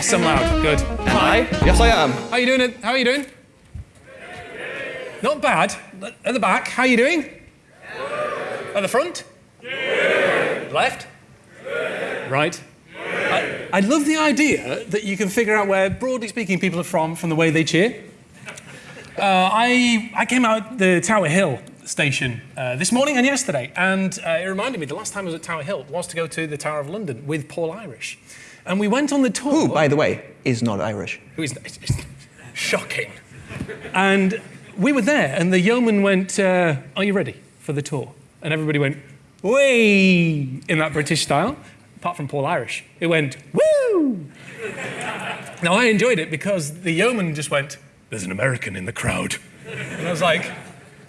Yes, I'm loud. Good. Am I? Yes, I am. How are you doing? How are you doing? Not bad. At the back, how are you doing? At the front? Left? Right. I, I love the idea that you can figure out where, broadly speaking, people are from from the way they cheer. Uh, I, I came out the Tower Hill station uh, this morning and yesterday, and uh, it reminded me the last time I was at Tower Hill was to go to the Tower of London with Paul Irish. And we went on the tour. Who, by the way, is not Irish. Who is it's shocking. And we were there, and the yeoman went, uh, Are you ready for the tour? And everybody went, Way! in that British style, apart from Paul Irish. It went, Woo! now, I enjoyed it because the yeoman just went, There's an American in the crowd. And I was like,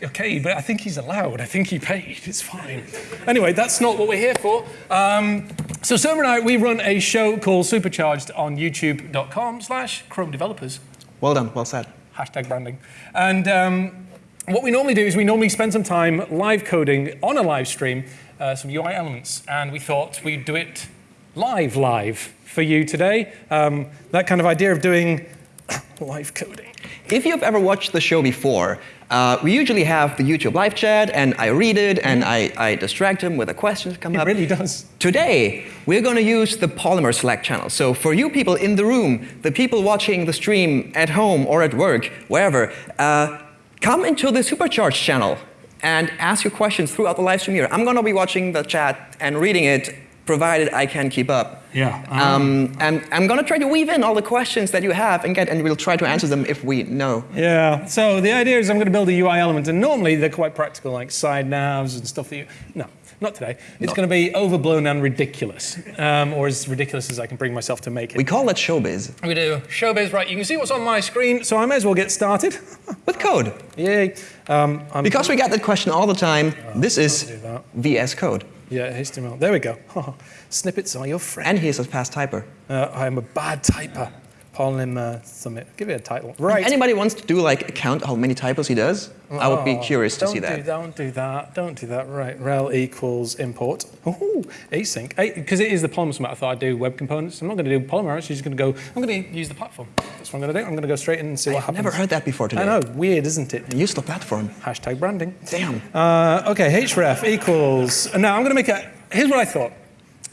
okay, but I think he's allowed. I think he paid. It's fine. Anyway, that's not what we're here for. Um, so Surma and I, we run a show called Supercharged on youtube.com slash Chrome developers. Well done, well said. Hashtag branding. And um, what we normally do is we normally spend some time live coding on a live stream uh, some UI elements. And we thought we'd do it live, live for you today. Um, that kind of idea of doing live coding. If you've ever watched the show before, uh, we usually have the YouTube live chat, and I read it, and I, I distract him with a question that comes It up. really does. Today, we're going to use the Polymer Slack channel. So for you people in the room, the people watching the stream at home or at work, wherever, uh, come into the Supercharged channel and ask your questions throughout the live stream here. I'm going to be watching the chat and reading it, provided I can keep up. Yeah. Um, and I'm going to try to weave in all the questions that you have and get, and we'll try to answer them if we know. Yeah, so the idea is I'm going to build a UI element, and normally they're quite practical, like side navs and stuff that you. No, not today. It's going to be overblown and ridiculous, um, or as ridiculous as I can bring myself to make it. We call that showbiz. We do. Showbiz, right? You can see what's on my screen, so I may as well get started. With code. Yay. Um, I'm, Because we get that question all the time, this is. VS Code. Yeah, HTML. There we go. Snippets are your friend. And he's a fast typer. Uh, I am a bad typer. Polymer uh, Summit. Give it a title. Right. Anybody wants to do like a count how many typos he does? I would be Oh, curious to don't see Do, that. don't do that. Don't do that. Right. rel equals import. Ooh, async. Because it is the Polymer Summit, I thought I'd do web components. I'm not going to do Polymer. I'm actually just going to go. I'm going to use the platform. That's what I'm going to do. I'm going to go straight in and see what I've happens. never heard that before today. I know. Weird, isn't it? Use the platform. Hashtag branding. Damn. Uh, okay, href equals. and Now I'm going to make a. Here's what I thought.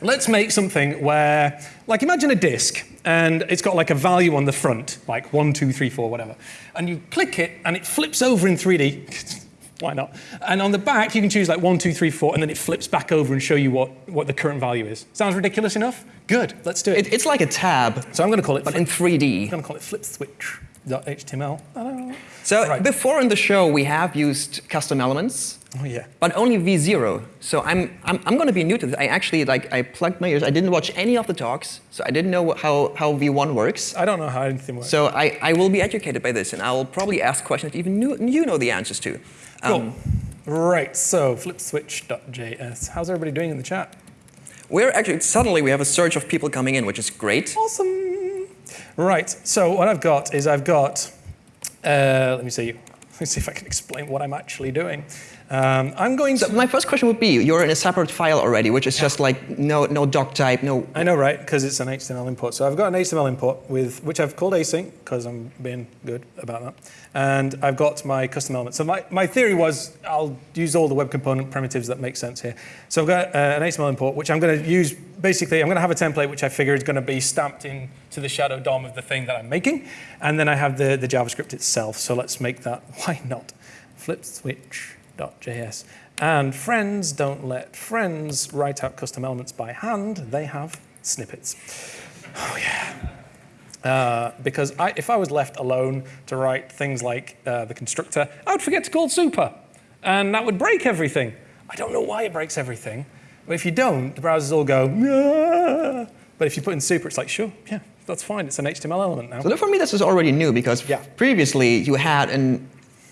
Let's make something where, like, imagine a disk, and it's got like a value on the front, like one, two, three, four, whatever. And you click it, and it flips over in 3D. Why not? And on the back, you can choose like one, two, three, four, and then it flips back over and show you what, what the current value is. Sounds ridiculous enough? Good. Let's do it. It, it's like a tab, so I'm going to call it. but in 3D. I'm going to call it flip switch. .html. So Right. before in the show, we have used custom elements, oh yeah. but only V0. So I'm, I'm, I'm going to be new to this. I actually, like, I plugged my ears. I didn't watch any of the talks, so I didn't know how, how V1 works. I don't know how anything works. So I, I will be educated by this, and I will probably ask questions that even you, you know the answers to. Um, Cool. Right, so flipswitch.js. How's everybody doing in the chat? We're actually, suddenly we have a surge of people coming in, which is great. Awesome. Right, so what I've got is I've got, uh, let me see, let me see if I can explain what I'm actually doing. Um, I'm going to, So my first question would be, you're in a separate file already, which is just like no, no doc type, no... I know, right, because it's an HTML import. So I've got an HTML import with, which I've called async, because I'm being good about that. And I've got my custom element. So my, my theory was I'll use all the web component primitives that make sense here. So I've got uh, an HTML import, which I'm going to use, basically, I'm going to have a template which I figure is going to be stamped into the shadow DOM of the thing that I'm making. And then I have the, the JavaScript itself. So let's make that, why not? Flipswitch.js. And friends don't let friends write out custom elements by hand. They have snippets. Oh, yeah. Uh, because I, if I was left alone to write things like uh, the constructor, I would forget to call super. And that would break everything. I don't know why it breaks everything. But if you don't, the browsers all go, "Ah." but if you put in super, it's like, sure, yeah, that's fine. It's an HTML element now. So for me, this is already new, because Yeah. previously you had an...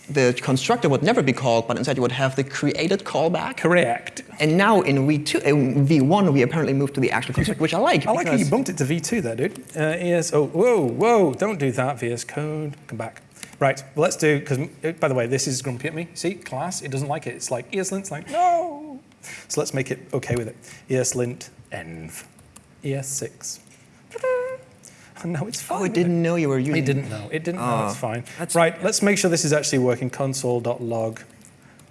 The constructor would never be called, but instead you would have the created callback. Correct. And now in V2, in V1, we apparently moved to the actual constructor, which I like. I like how you bumped it to V2 there, dude. Uh, ES, oh, whoa, whoa, don't do that, VS Code, come back. Right, well, let's do, because, by the way, this is grumpy at me. See, class, it doesn't like it. It's like ESLint's like, no. So let's make it okay with it. ESLint env, ES6. no, it's fine. Oh, it didn't know you were using. It didn't know. It didn't know. Oh, It's fine. that's- Right, let's make sure this is actually working. Console.log.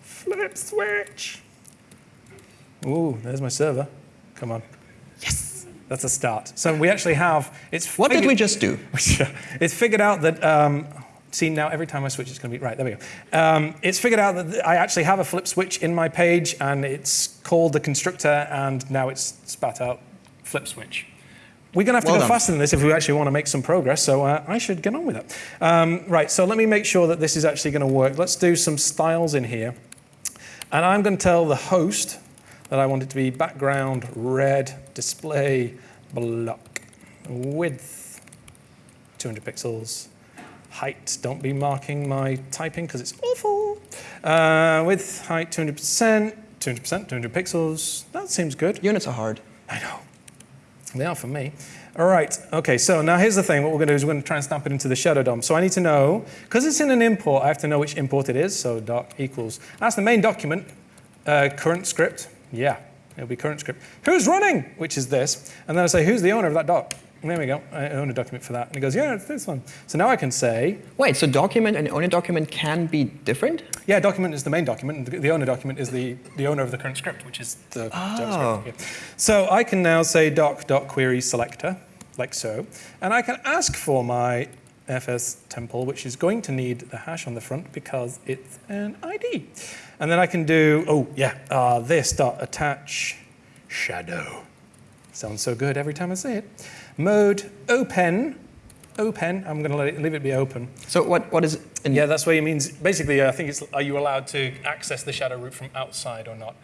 Flip switch. Ooh, there's my server. Come on. Yes. That's a start. So we actually have. It's What did we just do? it's figured out that. Um, see now, every time I switch, it's going to be right. There we go. Um, it's figured out that I actually have a flip switch in my page, and it's called the constructor, and now it's spat out flip switch. We're going to have to Well go done. faster than this if we actually want to make some progress, so uh, I should get on with it. Um, right, so let me make sure that this is actually going to work. Let's do some styles in here. And I'm going to tell the host that I want it to be background red display block width 200 pixels. Height, don't be marking my typing because it's awful. Uh, width, height 200%, 200%, 200 pixels. That seems good. Units are hard. I know. They are for me. All right. Okay. So now here's the thing. What we're going to do is we're going to try and stamp it into the shadow DOM. So I need to know because it's in an import. I have to know which import it is. So doc equals. That's the main document. Uh, current script. Yeah. It'll be current script. Who's running? Which is this. And then I say who's the owner of that doc. There we go. I own a document for that. And he goes, yeah, it's this one. So now I can say, Wait, so document and owner document can be different? yeah, document is the main document, and the, owner document is the, the owner of the current script, which is the JavaScript. Yeah. So I can now say doc dot query selector, like so, and I can ask for my FS temple, which is going to need the hash on the front because it's an ID. And then I can do, oh yeah, uh, this dot attach shadow. Sounds so good every time I say it. Mode open, open. I'm going to let it, leave it be open. So what, what is in Yeah, that's what it means. Basically, I think it's are you allowed to access the shadow root from outside or not?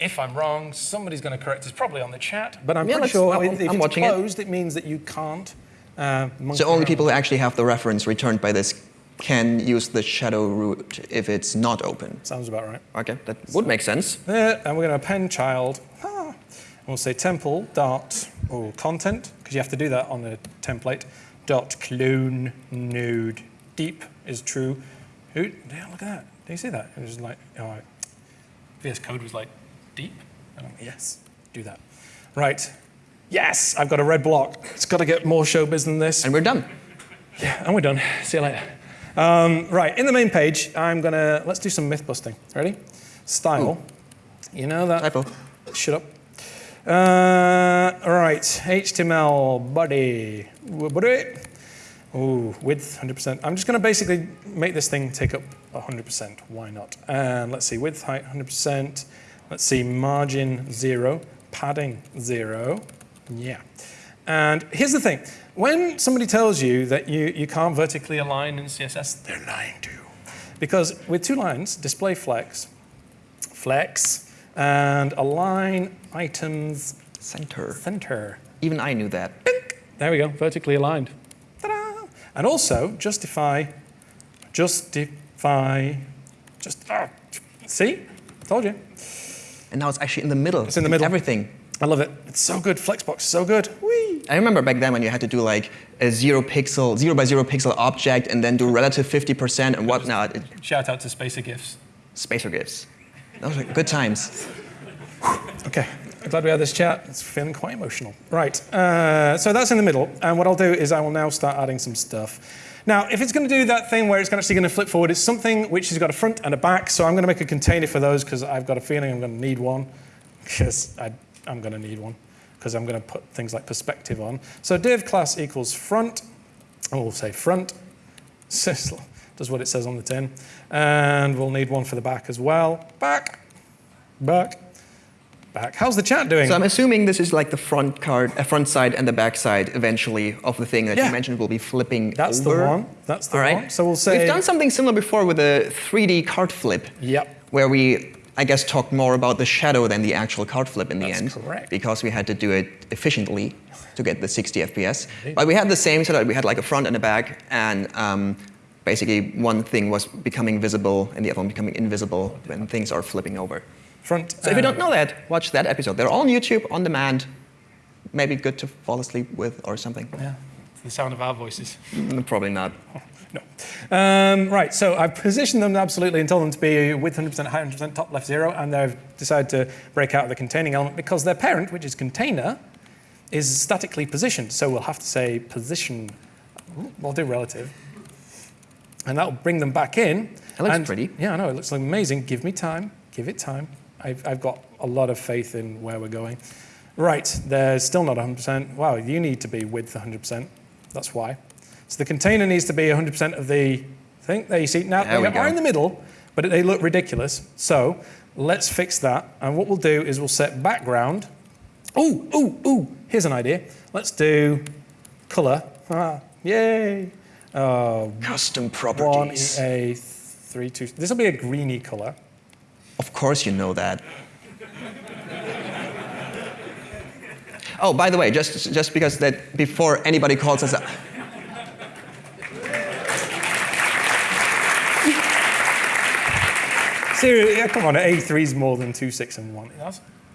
If I'm wrong, somebody's going to correct us, probably on the chat. But I'm Yeah, pretty sure I'm- if I'm it's watching it. closed, it. means that you can't. Uh, So only around. people who actually have the reference returned by this can use the shadow root if it's not open. Sounds about right. Okay, that would make sense. There, and we're going to append child. Ah. And we'll say temple dot oh, content because you have to do that on the template. Dot clone node deep is true. Who? Yeah, look at that. Do you see that? It was like, oh, VS Code was like deep. And I'm, yes, do that. Right. Yes, I've got a red block. It's got to get more showbiz than this. And we're done. Yeah, and we're done. See you later. Um, right, in the main page, I'm gonna let's do some myth busting. Ready? Style. You know that. Typo. Shut up. Uh, all right, HTML body. Ooh, width 100%. I'm just gonna basically make this thing take up 100%. Why not? And let's see, width, height 100%. Let's see, margin zero, padding zero. Yeah. And here's the thing. When somebody tells you that you, you can't vertically align in CSS, they're lying to you. Because with two lines, display flex, flex, and align items Center. center. Even I knew that. There we go, vertically aligned. Ta-da! And also justify, justify, just, ah, see? Told you. And now it's actually in the middle. It's in the middle. Everything. I love it. It's so good. Flexbox is so good. Whee! I remember back then when you had to do like a zero pixel, zero by zero pixel object and then do relative 50% and whatnot. Shout out to Spacer GIFs. spacer gifts. Those were good times. Okay, I'm glad we had this chat. It's feeling quite emotional. Right, uh, so that's in the middle. And what I'll do is I will now start adding some stuff. Now, if it's going to do that thing where it's actually going to flip forward, it's something which has got a front and a back. So I'm going to make a container for those because I've got a feeling I'm going to need one. Because I'm going to need one. Because I'm going to put things like perspective on. So div class equals front. And we'll say front. Does what it says on the tin. And we'll need one for the back as well. Back. Back. Back. How's the chat doing? So I'm assuming this is like the front card, uh, front side and the back side eventually of the thing that Yeah. you mentioned will be flipping That's over. the one. That's the All right. one. So we'll say. We've done something similar before with a 3D card flip. Yep. Where we, I guess, talked more about the shadow than the actual card flip in the That's end. correct. Because we had to do it efficiently to get the 60 FPS. But we had the same setup. We had like a front and a back, and um, basically one thing was becoming visible and the other one becoming invisible when things are flipping over. Front. So if you don't know that, watch that episode. They're all on YouTube, on demand. Maybe good to fall asleep with or something. Yeah. It's the sound of our voices. Mm, Probably not. No. Um, right. So I've positioned them absolutely and told them to be with 100% height, 100% top left zero, and they've decided to break out of the containing element because their parent, which is container, is statically positioned. So we'll have to say position, we'll do relative. And that'll bring them back in. That looks And- pretty. Yeah, I know, it looks amazing. Give me time, give it time. I've, I've got a lot of faith in where we're going. Right, there's still not 100%. Wow, you need to be width 100%. That's why. So the container needs to be 100% of the thing. There you see. Now, There we they are in the middle, but they look ridiculous. So let's fix that. And what we'll do is we'll set background. Ooh, ooh, ooh. Here's an idea. Let's do color. Ah, yay. Um, Custom properties. One a three two. This will be a greeny color. Of course, you know that. oh, by the way, just just because that before anybody calls us. A, Seriously, yeah, come on, A3 is more than 2, 6, and 1.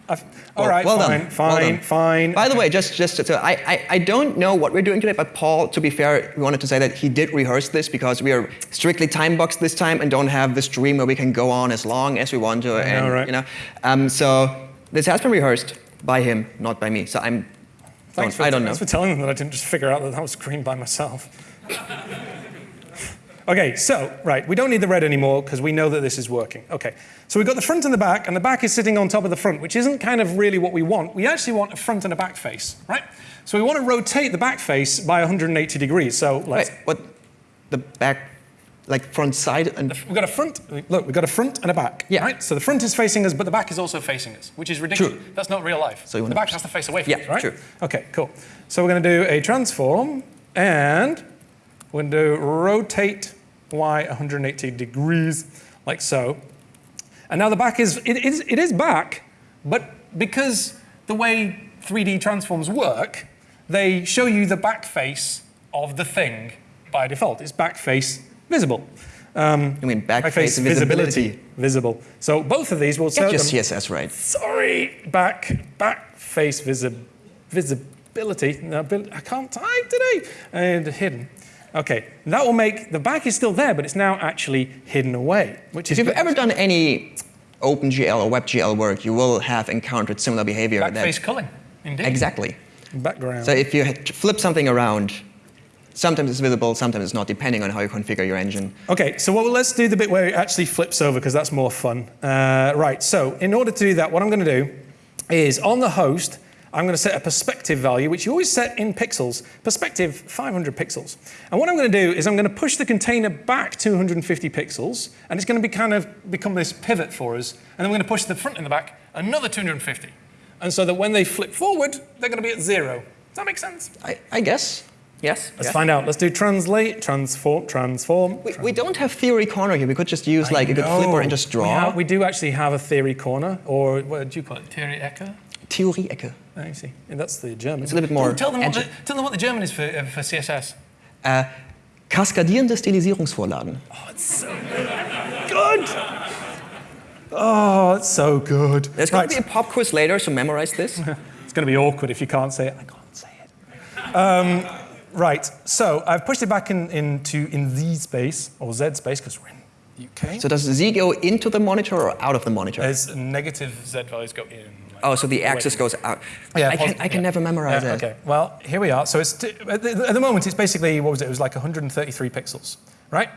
Uh, well, well fine, done. fine, well done. fine. By the way, just just so I, I, I don't know what we're doing today, but Paul, to be fair, we wanted to say that he did rehearse this because we are strictly time boxed this time and don't have the stream where we can go on as long as we want to. And. You know, um, so this has been rehearsed by him, not by me. So I'm. Don't, for, I don't know. Thanks for telling them that I didn't just figure out that that was green by myself. okay, so, right, we don't need the red anymore because we know that this is working. Okay, so we've got the front and the back, and the back is sitting on top of the front, which isn't kind of really what we want. We actually want a front and a back face, right? So we want to rotate the back face by 180 degrees. So let's Wait, what? The back, like front side and. We've got a front. Look, we've got a front and a back. Yeah. Right. So the front is facing us, but the back is also facing us, which is ridiculous. True. That's not real life. So you the back has to face away from Yeah, us, right? true. Okay, cool. So we're going to do a transform, and we're going to rotate y 180 degrees, like so. And now the back is it is it is back, but because the way 3D transforms work, they show you the back face of the thing by default. It's back face visible. Um, You mean back back face visibility. visible. So both of these will Get your. CSS right. Sorry, back back face visi- visibility. No, I can't type today. And hidden. Okay, that will make the back is still there, but it's now actually hidden away, which If is you've good. ever done any OpenGL or WebGL work, you will have encountered similar behavior. back that- face culling. Indeed. Exactly. Background. So if you flip something around, sometimes it's visible, sometimes it's not, depending on how you configure your engine. Okay, so well, let's do the bit where it actually flips over because that's more fun. Uh, right, so in order to do that, what I'm going to do is on the host, I'm going to set a perspective value, which you always set in pixels, perspective 500 pixels. And what I'm going to do is I'm going to push the container back 250 pixels, and it's going to be kind of become this pivot for us. And then we're going to push the front and the back another 250. And so that when they flip forward, they're going to be at zero. Does that make sense? I, I guess. Yes. Let's yeah. find out. Let's do translate, transform, transform. We, we don't have theory corner here. We could just use like a good flipper and just We, draw. have- we do actually have a theory corner, or what do you call it? Theory Ecke? Theorie Ecke. I see. And that's the German. It's a little bit more. Tell, them what the, tell them what the German is for, uh, for CSS. Äh, kaskadierende Stilisierungsvorlagen. Oh, it's so good. Oh, it's so good. There's going to be a pop quiz later, so memorize this. It's going to be awkward if you can't say it. I can't say it. Um, right. So I've pushed it back in, into in Z space or Z space because we're in UK. so does Z go into the monitor or out of the monitor? There's negative Z values go in. Oh, so the axis goes out. Yeah, I can, I can yeah. never memorize Yeah, that. Okay, well, here we are. So it's t- at, the, at the moment, it's basically, what was it? It was like 133 pixels, right?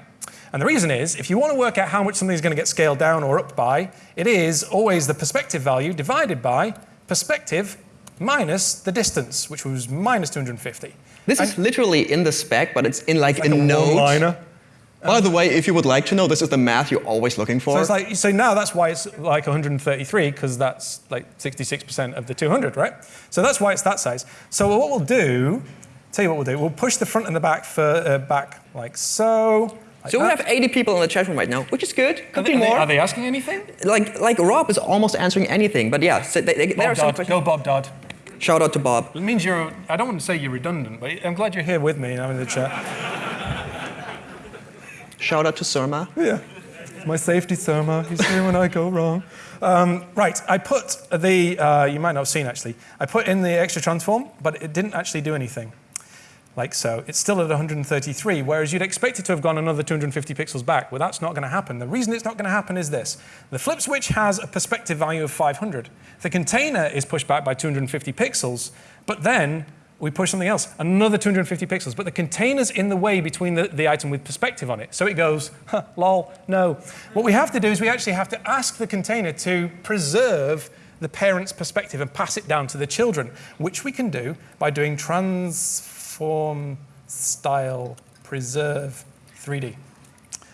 And the reason is, if you want to work out how much something's going to get scaled down or up by, it is always the perspective value divided by perspective minus the distance, which was minus 250. This And is literally in the spec, but it's in like, like a, a note. By the way, if you would like to know, this is the math you're always looking for. So it's like, so now that's why it's like 133 because that's like 66% of the 200, right? So that's why it's that size. So what we'll do, tell you what we'll do, we'll push the front and the back for, uh, back like so. like so we have 80 people in the chat room right now, which is good. Are Could they, be are they- more. are they asking anything? like, like Rob is almost answering anything, but yeah, so they, they, there are Bob some Dodd. questions. Go Rob Dodson. Shout out to Bob. It means you're, I don't want to say you're redundant, but I'm glad you're here with me and I'm in the chat. Shout out to Surma. Yeah. My safety Surma, he's here when I go wrong. Um, right, I put the, uh, you might not have seen actually, I put in the extra transform, but it didn't actually do anything. like so. It's still at 133, whereas you'd expect it to have gone another 250 pixels back. Well, that's not going to happen. The reason it's not going to happen is this. The flip switch has a perspective value of 500. The container is pushed back by 250 pixels, but then we push something else, another 250 pixels, but the container's in the way between the, the item with perspective on it. So it goes, huh, lol, no. What we have to do is we actually have to ask the container to preserve the parent's perspective and pass it down to the children, which we can do by doing transform style preserve 3D.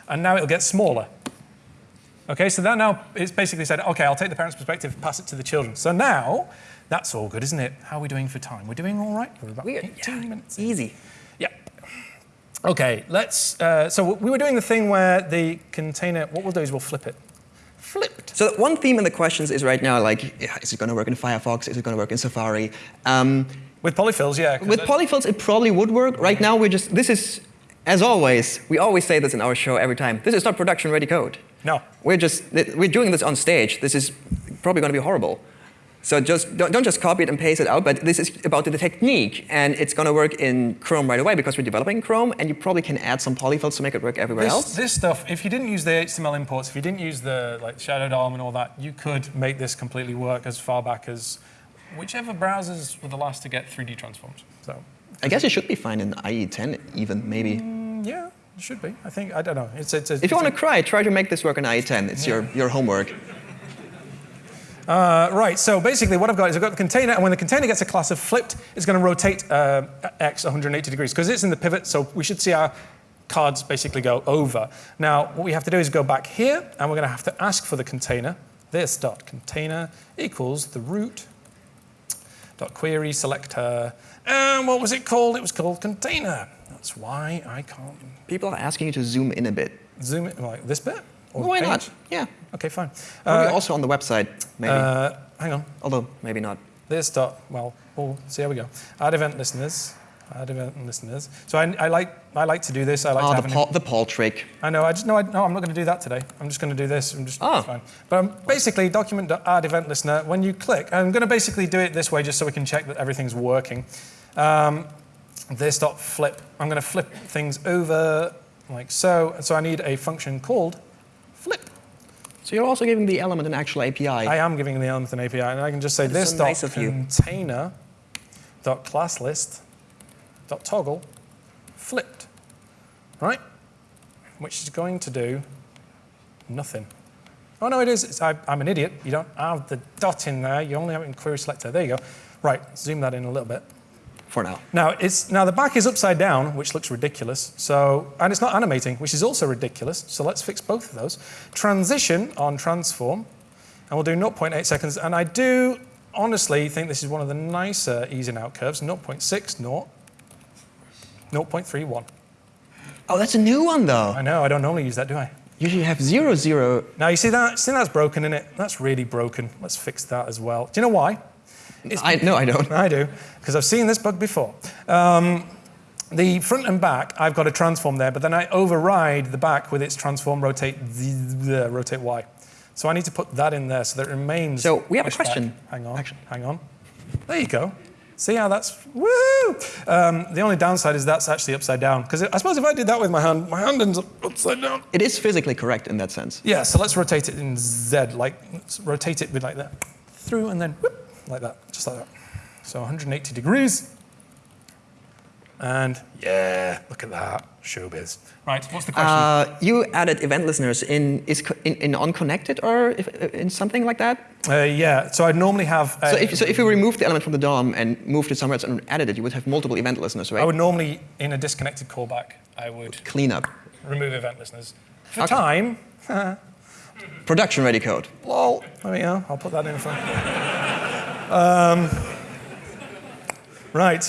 And now it'll get smaller. Okay, so that now it's basically said, okay, I'll take the parent's perspective, pass it to the children. So now that's all good, isn't it? How are we doing for time? We're doing all right? We're about We- 18 yeah, minutes. in. Easy. Yeah. Okay, let's. Uh, so we were doing the thing where the container. What we'll do is we'll flip it. Flipped. So one theme in the questions is right now like, is it going to work in Firefox? Is it going to work in Safari? Um, With polyfills, yeah. with polyfills, it probably would work. Right now, we're just, this is, as always, we always say this in our show every time. This is not production ready code. No. We're just, we're doing this on stage. This is probably going to be horrible. So just don't, don't just copy it and paste it out, but this is about the technique, and it's going to work in Chrome right away because we're developing Chrome, and you probably can add some polyfills to make it work everywhere This, else. this stuff, if you didn't use the HTML imports, if you didn't use the like Shadow DOM and all that, you could make this completely work as far back as whichever browsers were the last to get 3D transforms. So, I guess it should be fine in IE10 even, maybe. mm, yeah, it should be. I think, I don't know. It's, it's, If you want to cry, try to make this work in IE10. It's your, your homework. Uh, right, so basically what I've got is I've got the container, and when the container gets a class of flipped, it's going to rotate uh, x 180 degrees, because it's in the pivot, so we should see our cards basically go over. Now, what we have to do is go back here, and we're going to have to ask for the container. This dot container equals the root dot query selector, and what was it called? It was called container. That's why I can't People are asking you to zoom in a bit. zoom in, like this bit. Why page? not? Yeah. Okay, fine. Probably Uh, also on the website, maybe. uh, hang on. Although, maybe not. This dot, well, we'll see how we go. Add event listeners. Add event listeners. So I, I like I like to do this. I like Oh, to the Paul, the Paul trick. I know. I just no. I, no, I'm not going to do that today. I'm just going to do this. I'm just Oh. fine. But I'm basically document dot add event listener. When you click, I'm going to basically do it this way just so we can check that everything's working. Um, this dot flip. I'm going to flip things over like so. So I need a function called. So you're also giving the element an actual API. I am giving the element an API, and I can just say That this so dot nice container dot class list dot toggle flipped, right? Which is going to do nothing. Oh no, it is. It's, I, I'm an idiot. You don't have the dot in there. You only have it in query selector. There you go. Right. Zoom that in a little bit. For now. Now it's now the back is upside down, which looks ridiculous. So and it's not animating, which is also ridiculous. So let's fix both of those. Transition on transform, and we'll do 0.8 seconds. And I do honestly think this is one of the nicer ease in out curves. 0.6, 0, 0.31. Oh, that's a new one though. I know I don't normally use that, do I? Usually you have zero, zero. Now you see that? See that's broken in it. That's really broken. Let's fix that as well. Do you know why? I, no, I don't. I do, because I've seen this bug before. Um, the front and back, I've got a transform there, but then I override the back with its transform rotate the, rotate y. So I need to put that in there so that it remains. So we have a pushed back. question. Hang on. Actually- Hang on. There you go. See how that's woo. Um, the only downside is that's actually upside down because I suppose if I did that with my hand, my hand ends up upside down. It is physically correct in that sense. Yeah. So let's rotate it in Z, like let's rotate it with like that through and then whoop, like that, just like that. So 180 degrees. And yeah, look at that, showbiz. Right, what's the question? Uh, you added event listeners in is in, in unconnected or if, uh, in something like that. Uh, yeah, so I'd normally have. Uh, So if, so if you removed the element from the DOM and moved it somewhere else and added it, you would have multiple event listeners, right? I would normally, in a disconnected callback, I would Clean up. remove event listeners. For Okay. time, Production ready code. lol. There we go. I'll put that in for. Um, right,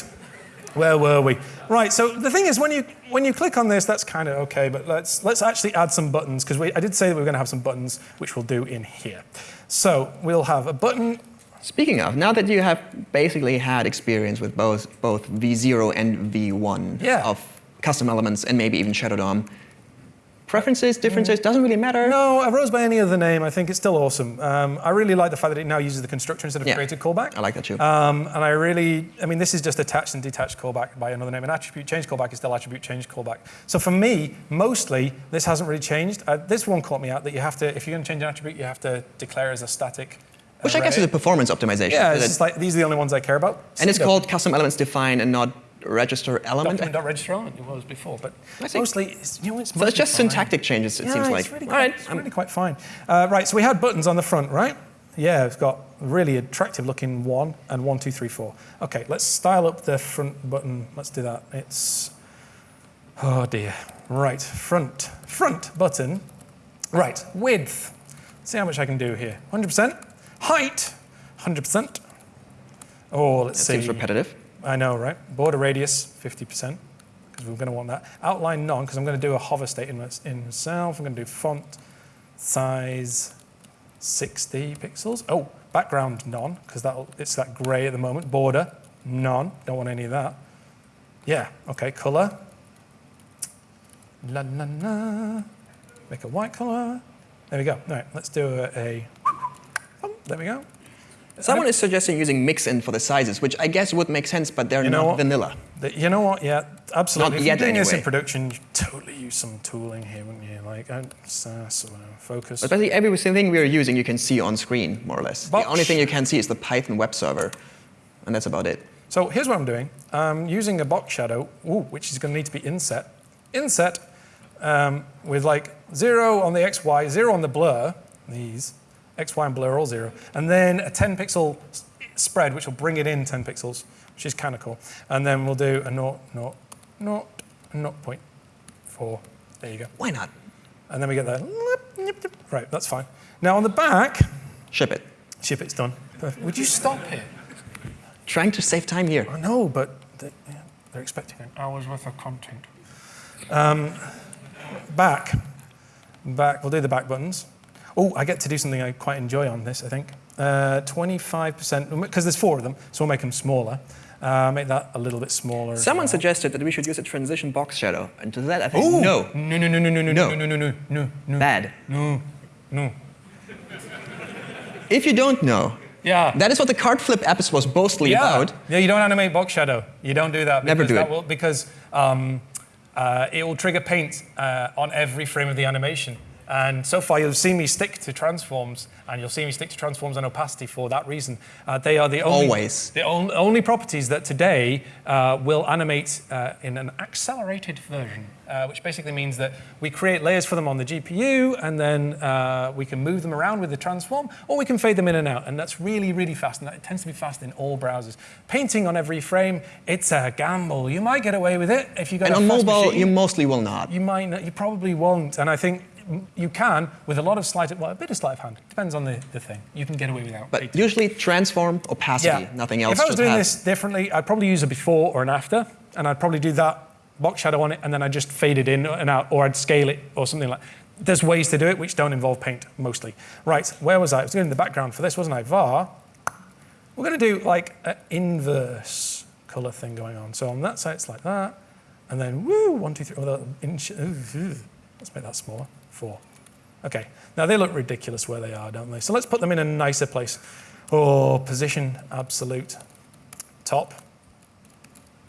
where were we? Right. So the thing is, when you when you click on this, that's kind of okay. But let's let's actually add some buttons because I did say that we were going to have some buttons, which we'll do in here. So we'll have a button. Speaking of, now that you have basically had experience with both both V0 and V1 Yeah. of custom elements and maybe even Shadow DOM, Preferences, differences, doesn't really matter. No, I rose by any other name. I think it's still awesome. Um, I really like the fact that it now uses the constructor instead of Yeah. created callback. I like that too. Um, and I really, I mean, this is just attached and detached callback by another name. An attribute change callback is still attribute change callback. So for me, mostly, this hasn't really changed. Uh, this one caught me out that you have to, if you're going to change an attribute, you have to declare as a static. Which I guess is a performance optimization. Yeah, it's like these are the only ones I care about. and it's called custom elements define and not register element. document.register element. It was before, but mostly, it's, you know, it's So it's just fine. syntactic changes, it yeah, seems it's like. Really All quite, right, it's really quite fine. Uh, right, so we had buttons on the front, right? Yeah, it's got really attractive looking one and one, two, three, four. Okay, let's style up the front button. Let's do that. It's, oh dear. Right, front, front button. Right, width. See how much I can do here. 100%. Height, 100%. Oh, let's It see. seems repetitive. I know, right? Border radius, 50%, because we're going to want that. Outline none, because I'm going to do a hover state in, in. I'm going to do font size 60 pixels. Oh, background none, because it's that gray at the moment. Border, none. Don't want any of that. Yeah, okay, color. La la la. Make a white color. There we go. All right, let's do a. a there we go. Someone is suggesting using mixin for the sizes, which I guess would make sense, but they're You know not what? vanilla. The- you know what? Yeah, absolutely. Not if you're yet, doing this in production, you totally use some tooling here, wouldn't you? Like uh, whatever, Focus. But basically, every single thing we're using, you can see on screen, more or less. The only thing you can see is the Python web server, and that's about it. So here's what I'm doing. I'm using a box shadow, ooh, which is going to need to be inset. Inset um, with like zero on the XY, zero on the blur, these, XY and blur are all zero, and then a 10 pixel spread, which will bring it in 10 pixels, which is kind of cool. And then we'll do a naught, naught, naught, naught point four. There you go. Why not? And then we get that. Right, that's fine. Now on the back, Ship it. ship it's done. Perfect. Would you stop it? Trying to save time here. I know, but they, yeah, they're expecting an hour's worth of content. Um, back, back. We'll do the back buttons. Oh, I get to do something I quite enjoy on this. I think Uh, 25% because there's four of them, so we'll make them smaller. Uh, make that a little bit smaller. Someone well. suggested that we should use a transition box shadow, and to that I think Ooh. no, No, no, no, no, no, no, No. no, no, no, no, no, bad. no, no. If you don't know, Yeah. that is what the card flip app is was mostly yeah. about. Yeah, you don't animate box shadow. You don't do that. Never do that it. Will, because um, uh, it will trigger paint uh, on every frame of the animation. And so far, you'll see me stick to transforms, and you'll see me stick to transforms and opacity for that reason. Uh, they are the only, Always. the on, only properties that today uh, will animate uh, in an accelerated version, uh, which basically means that we create layers for them on the GPU, and then uh, we can move them around with the transform, or we can fade them in and out. And that's really, really fast, and that tends to be fast in all browsers. Painting on every frame, it's a gamble. You might get away with it if you got And a on mobile, machine. you mostly will not. You might not, you probably won't. And I think you can with a lot of sleight, of- well, a bit of sleight of hand. Depends on the, the thing. You can get away without. But usually transform, opacity, nothing else. If I was doing have- this differently, I'd probably use a before or an after, and I'd probably do that box shadow on it, and then I'd just fade it in and out, or I'd scale it or something like There's ways to do it which don't involve paint, mostly. Right, where was I? I was doing the background for this, wasn't I? VAR. We're going to do like an inverse color thing going on. So on that side, it's like that, and then woo, one, two, three. Oh, inch. Let's make that smaller. Four. Okay. Now they look ridiculous where they are, don't they? So let's put them in a nicer place. Oh, position absolute top.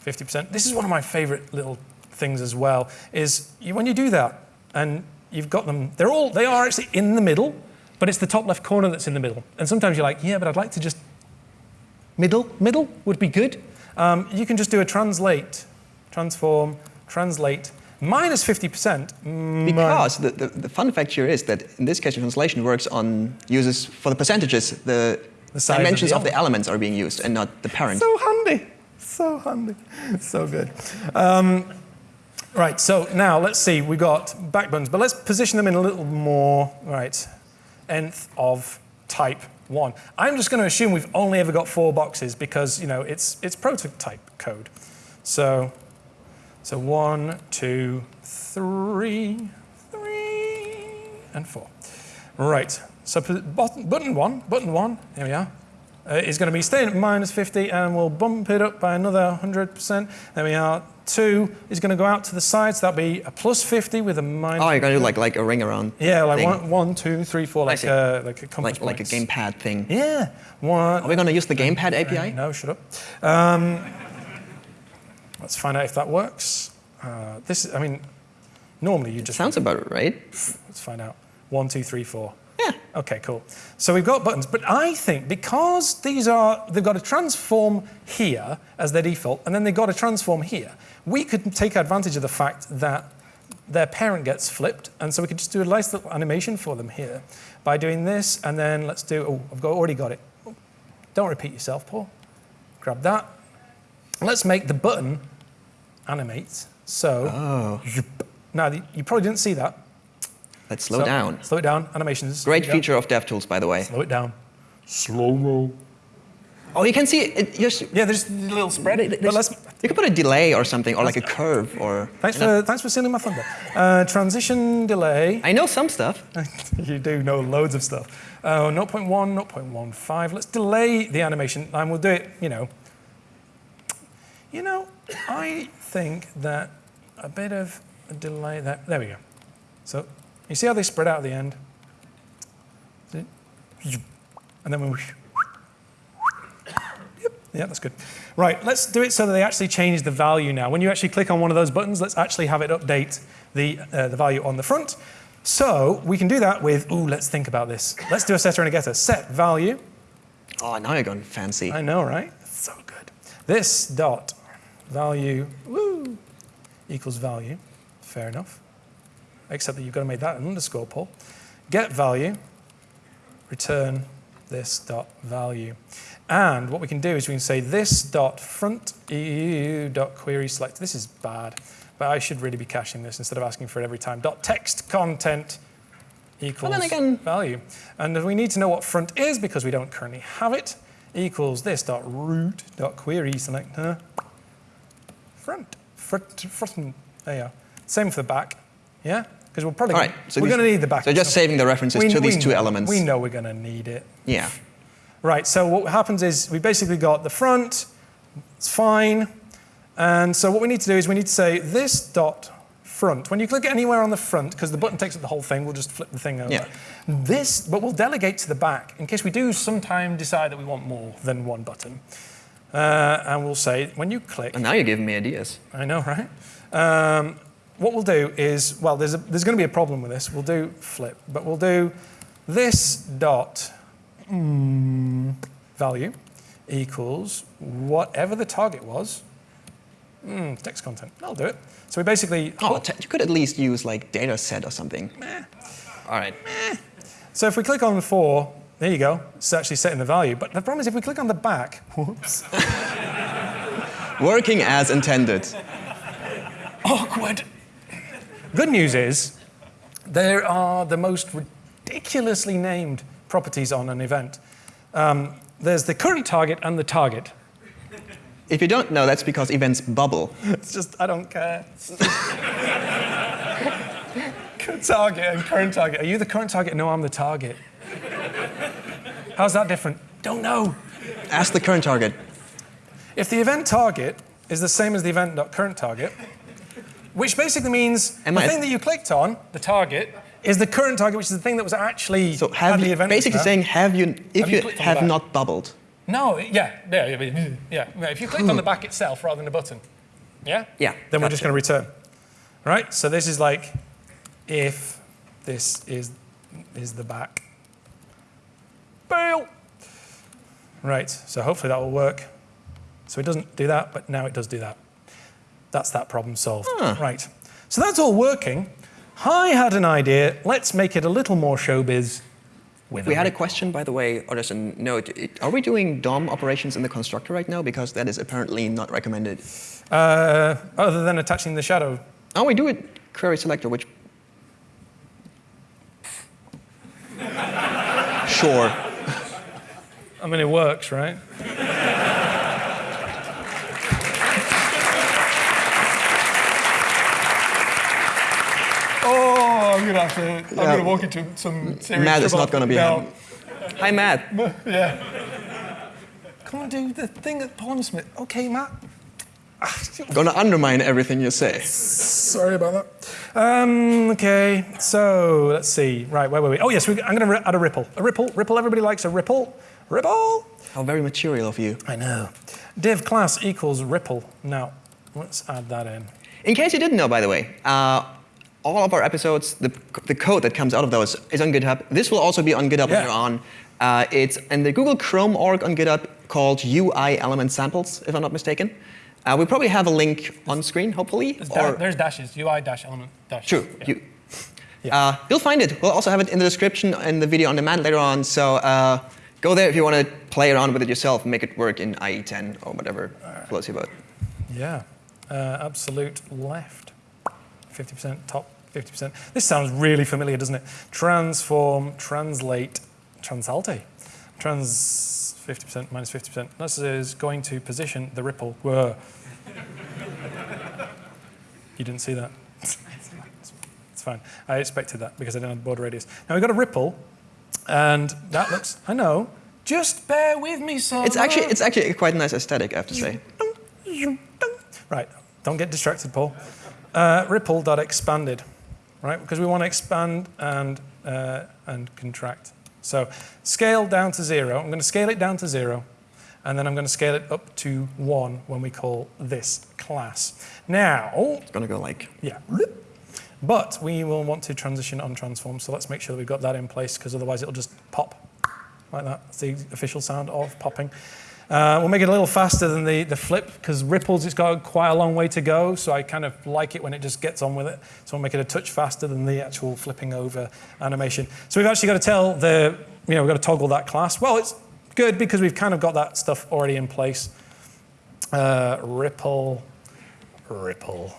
50%. This is one of my favorite little things as well. Is you, when you do that and you've got them, they're all they are actually in the middle, but it's the top left corner that's in the middle. And sometimes you're like, yeah, but I'd like to just middle. Middle would be good. Um, you can just do a translate, transform, translate minus 50%. mm, Because the, the, the fun fact here is that in this case, the translation works on uses for the percentages, the, The of dimensions the of the, elements are being used and not the parent. So handy. So handy. So good. Um, right, so now let's see. we got backbones, but let's position them in a little more, right, nth of type one. I'm just going to assume we've only ever got four boxes because, you know, it's, it's prototype code. So, so one, two, three, three, and four. Right, so button, button one, button one, here we are, uh, is going to be staying at minus 50 and we'll bump it up by another 100%. There we are, two is going to go out to the side, so that'll be a plus 50 with a minus. Oh, you're gonna do like like a ring around. yeah, like thing. one, one, two, three, four, like a, like a compass like like a gamepad thing. Yeah, one. Are we gonna use the gamepad API? No, shut up. Um, let's find out if that works. Uh, this, I mean, normally you just Sounds about right. let's find out. One, two, three, four. Yeah. Okay, cool. So we've got buttons, but I think because these are, they've got a transform here as their default, and then they've got a transform here, we could take advantage of the fact that their parent gets flipped, and so we could just do a nice little animation for them here by doing this, and then let's do, oh, I've got, already got it. Oh, Don't repeat yourself, Paul. Grab that. Let's make the button animate. So, Oh. now you probably didn't see that. Let's slow So, down. Slow it down. Animations. Great Here go. feature of DevTools, by the way. Slow it down. Slow mo. Oh, you can see it. Just, Yeah, there's a little spread. But But you can put a delay or something, or like a curve, or. Thanks you know. for thanks for stealing my thunder. Uh, transition delay. I know some stuff. you do know loads of stuff. Uh, 0.1, 0.15. Let's delay the animation, and we'll do it. You know. You know, I think that a bit of a delay. That there we go. So you see how they spread out at the end. And then we. Yep, yeah, that's good. Right, let's do it so that they actually change the value now. When you actually click on one of those buttons, let's actually have it update the, uh, the value on the front. So we can do that with, ooh, let's think about this. Let's do a setter and a getter. Set value. Oh, now you're going fancy. I know, right? So good. This dot value, woo, equals value. Fair enough. Except that you've got to make that an underscore, Paul. Get value, return this dot value. And what we can do is we can say this dot front EU dot query select. This is bad, but I should really be caching this instead of asking for it every time. Dot text content equals then again- value. And we need to know what front is because we don't currently have it. Equals this dot root dot query selector front. Front, front. There you are. Same for the back. Yeah? Because we're probably right, so we're going to need the back. so just saving the references to these two know- elements. We know we're going to need it. Yeah. Right, so what happens is we basically got the front, it's fine. And so what we need to do is we need to say this dot front. When you click anywhere on the front, because the button takes up the whole thing, we'll just flip the thing over. Yeah. This, but we'll delegate to the back in case we do sometime decide that we want more than one button. Uh, and we'll say when you click, And now you're giving me ideas. I know, right? Um, what we'll do is, well, there's, a, there's going to be a problem with this. We'll do flip, but we'll do this dot mm, value equals whatever the target was. Mm, text content. That'll do it. So we basically. Oh, you could at least use like data set or something. All right. So if we click on four, there you go. It's actually setting the value. But the problem is if we click on the back, whoops, Working as intended. awkward. Good news is there are the most ridiculously named properties on an event. Um, there's the current target and the target. If you don't know, that's because events bubble. It's just, I don't care. Current target and current target. Are you the current target? No, I'm the target. How's that different? Don't know. Ask the current target. If the event target is the same as the event.current target, which basically means Am the I- thing that you clicked on, the target, is the current target, which is the thing that was actually So have the you, event. basically saying have you if Have you you, have not bubbled. No, yeah, yeah, yeah, yeah, yeah. If you clicked on the back itself rather than the button, yeah? Yeah, Then we're just going to return. Right? So this is like if this is, is the back. Bail! Right, so hopefully that will work. So it doesn't do that, but now it does do that. That's that problem solved. Right. So that's all working. I had an idea. Let's make it a little more showbiz. With We had a question, by the way, or just a note. Are we doing DOM operations in the constructor right now? Because that is apparently not recommended. Uh, other than attaching the shadow. Oh, we do it query selector, which. sure. I mean, it works, right? oh, I'm gonna have to. I'm Yeah. gonna walk into some serious Matt is trouble. not gonna be no. happy. Hi, Matt. Yeah. Come on, do the thing at Paul Smith. Okay, Matt. I'm Gonna undermine everything you say. Sorry about that. Um, okay, so let's see. Right, where were we? Oh yes, we, I'm going to add a ripple. A ripple. Ripple. Everybody likes a ripple. Ripple. How very material of you. I know. Div class equals ripple. Now, let's add that in. In case you didn't know, by the way, uh, all of our episodes, the, the code that comes out of those is on GitHub. This will also be on GitHub Yeah. later on. Uh, it's in the Google Chrome org on GitHub called UI element samples, if I'm not mistaken. Uh, we probably have a link on screen, hopefully. There's, da- or- there's dashes. UI dash element dash. True. Yeah. You, uh, you'll find it. We'll also have it in the description in the video on demand later on. So uh, go there if you want to play around with it yourself and make it work in IE10 or whatever floats your boat. Yeah, uh, absolute left. 50% top, 50%. This sounds really familiar, doesn't it? Transform, translate, transalte. Trans 50%, minus 50%. This is going to position the ripple. Whoa. you didn't see that. it's fine. I expected that because I didn't have border radius. Now we've got a ripple, and that looks, I know, just bear with me, son. It's actually, it's actually quite a nice aesthetic, I have to say. Right, don't get distracted, Paul. Uh, ripple.expanded, right? Because we want to expand and, uh, and contract. So scale down to zero. I'm going to scale it down to zero. And then I'm going to scale it up to one when we call this class. Now, It's gonna go like, yeah. But we will want to transition on transform, so let's make sure that we've got that in place because otherwise it'll just pop like that. That's the official sound of popping. Uh, we'll make it a little faster than the, the flip because ripples, it's got quite a long way to go, so I kind of like it when it just gets on with it. So we'll make it a touch faster than the actual flipping over animation. So we've actually got to tell the, you know, we've got to toggle that class. Well, it's good because we've kind of got that stuff already in place. Uh, ripple, ripple.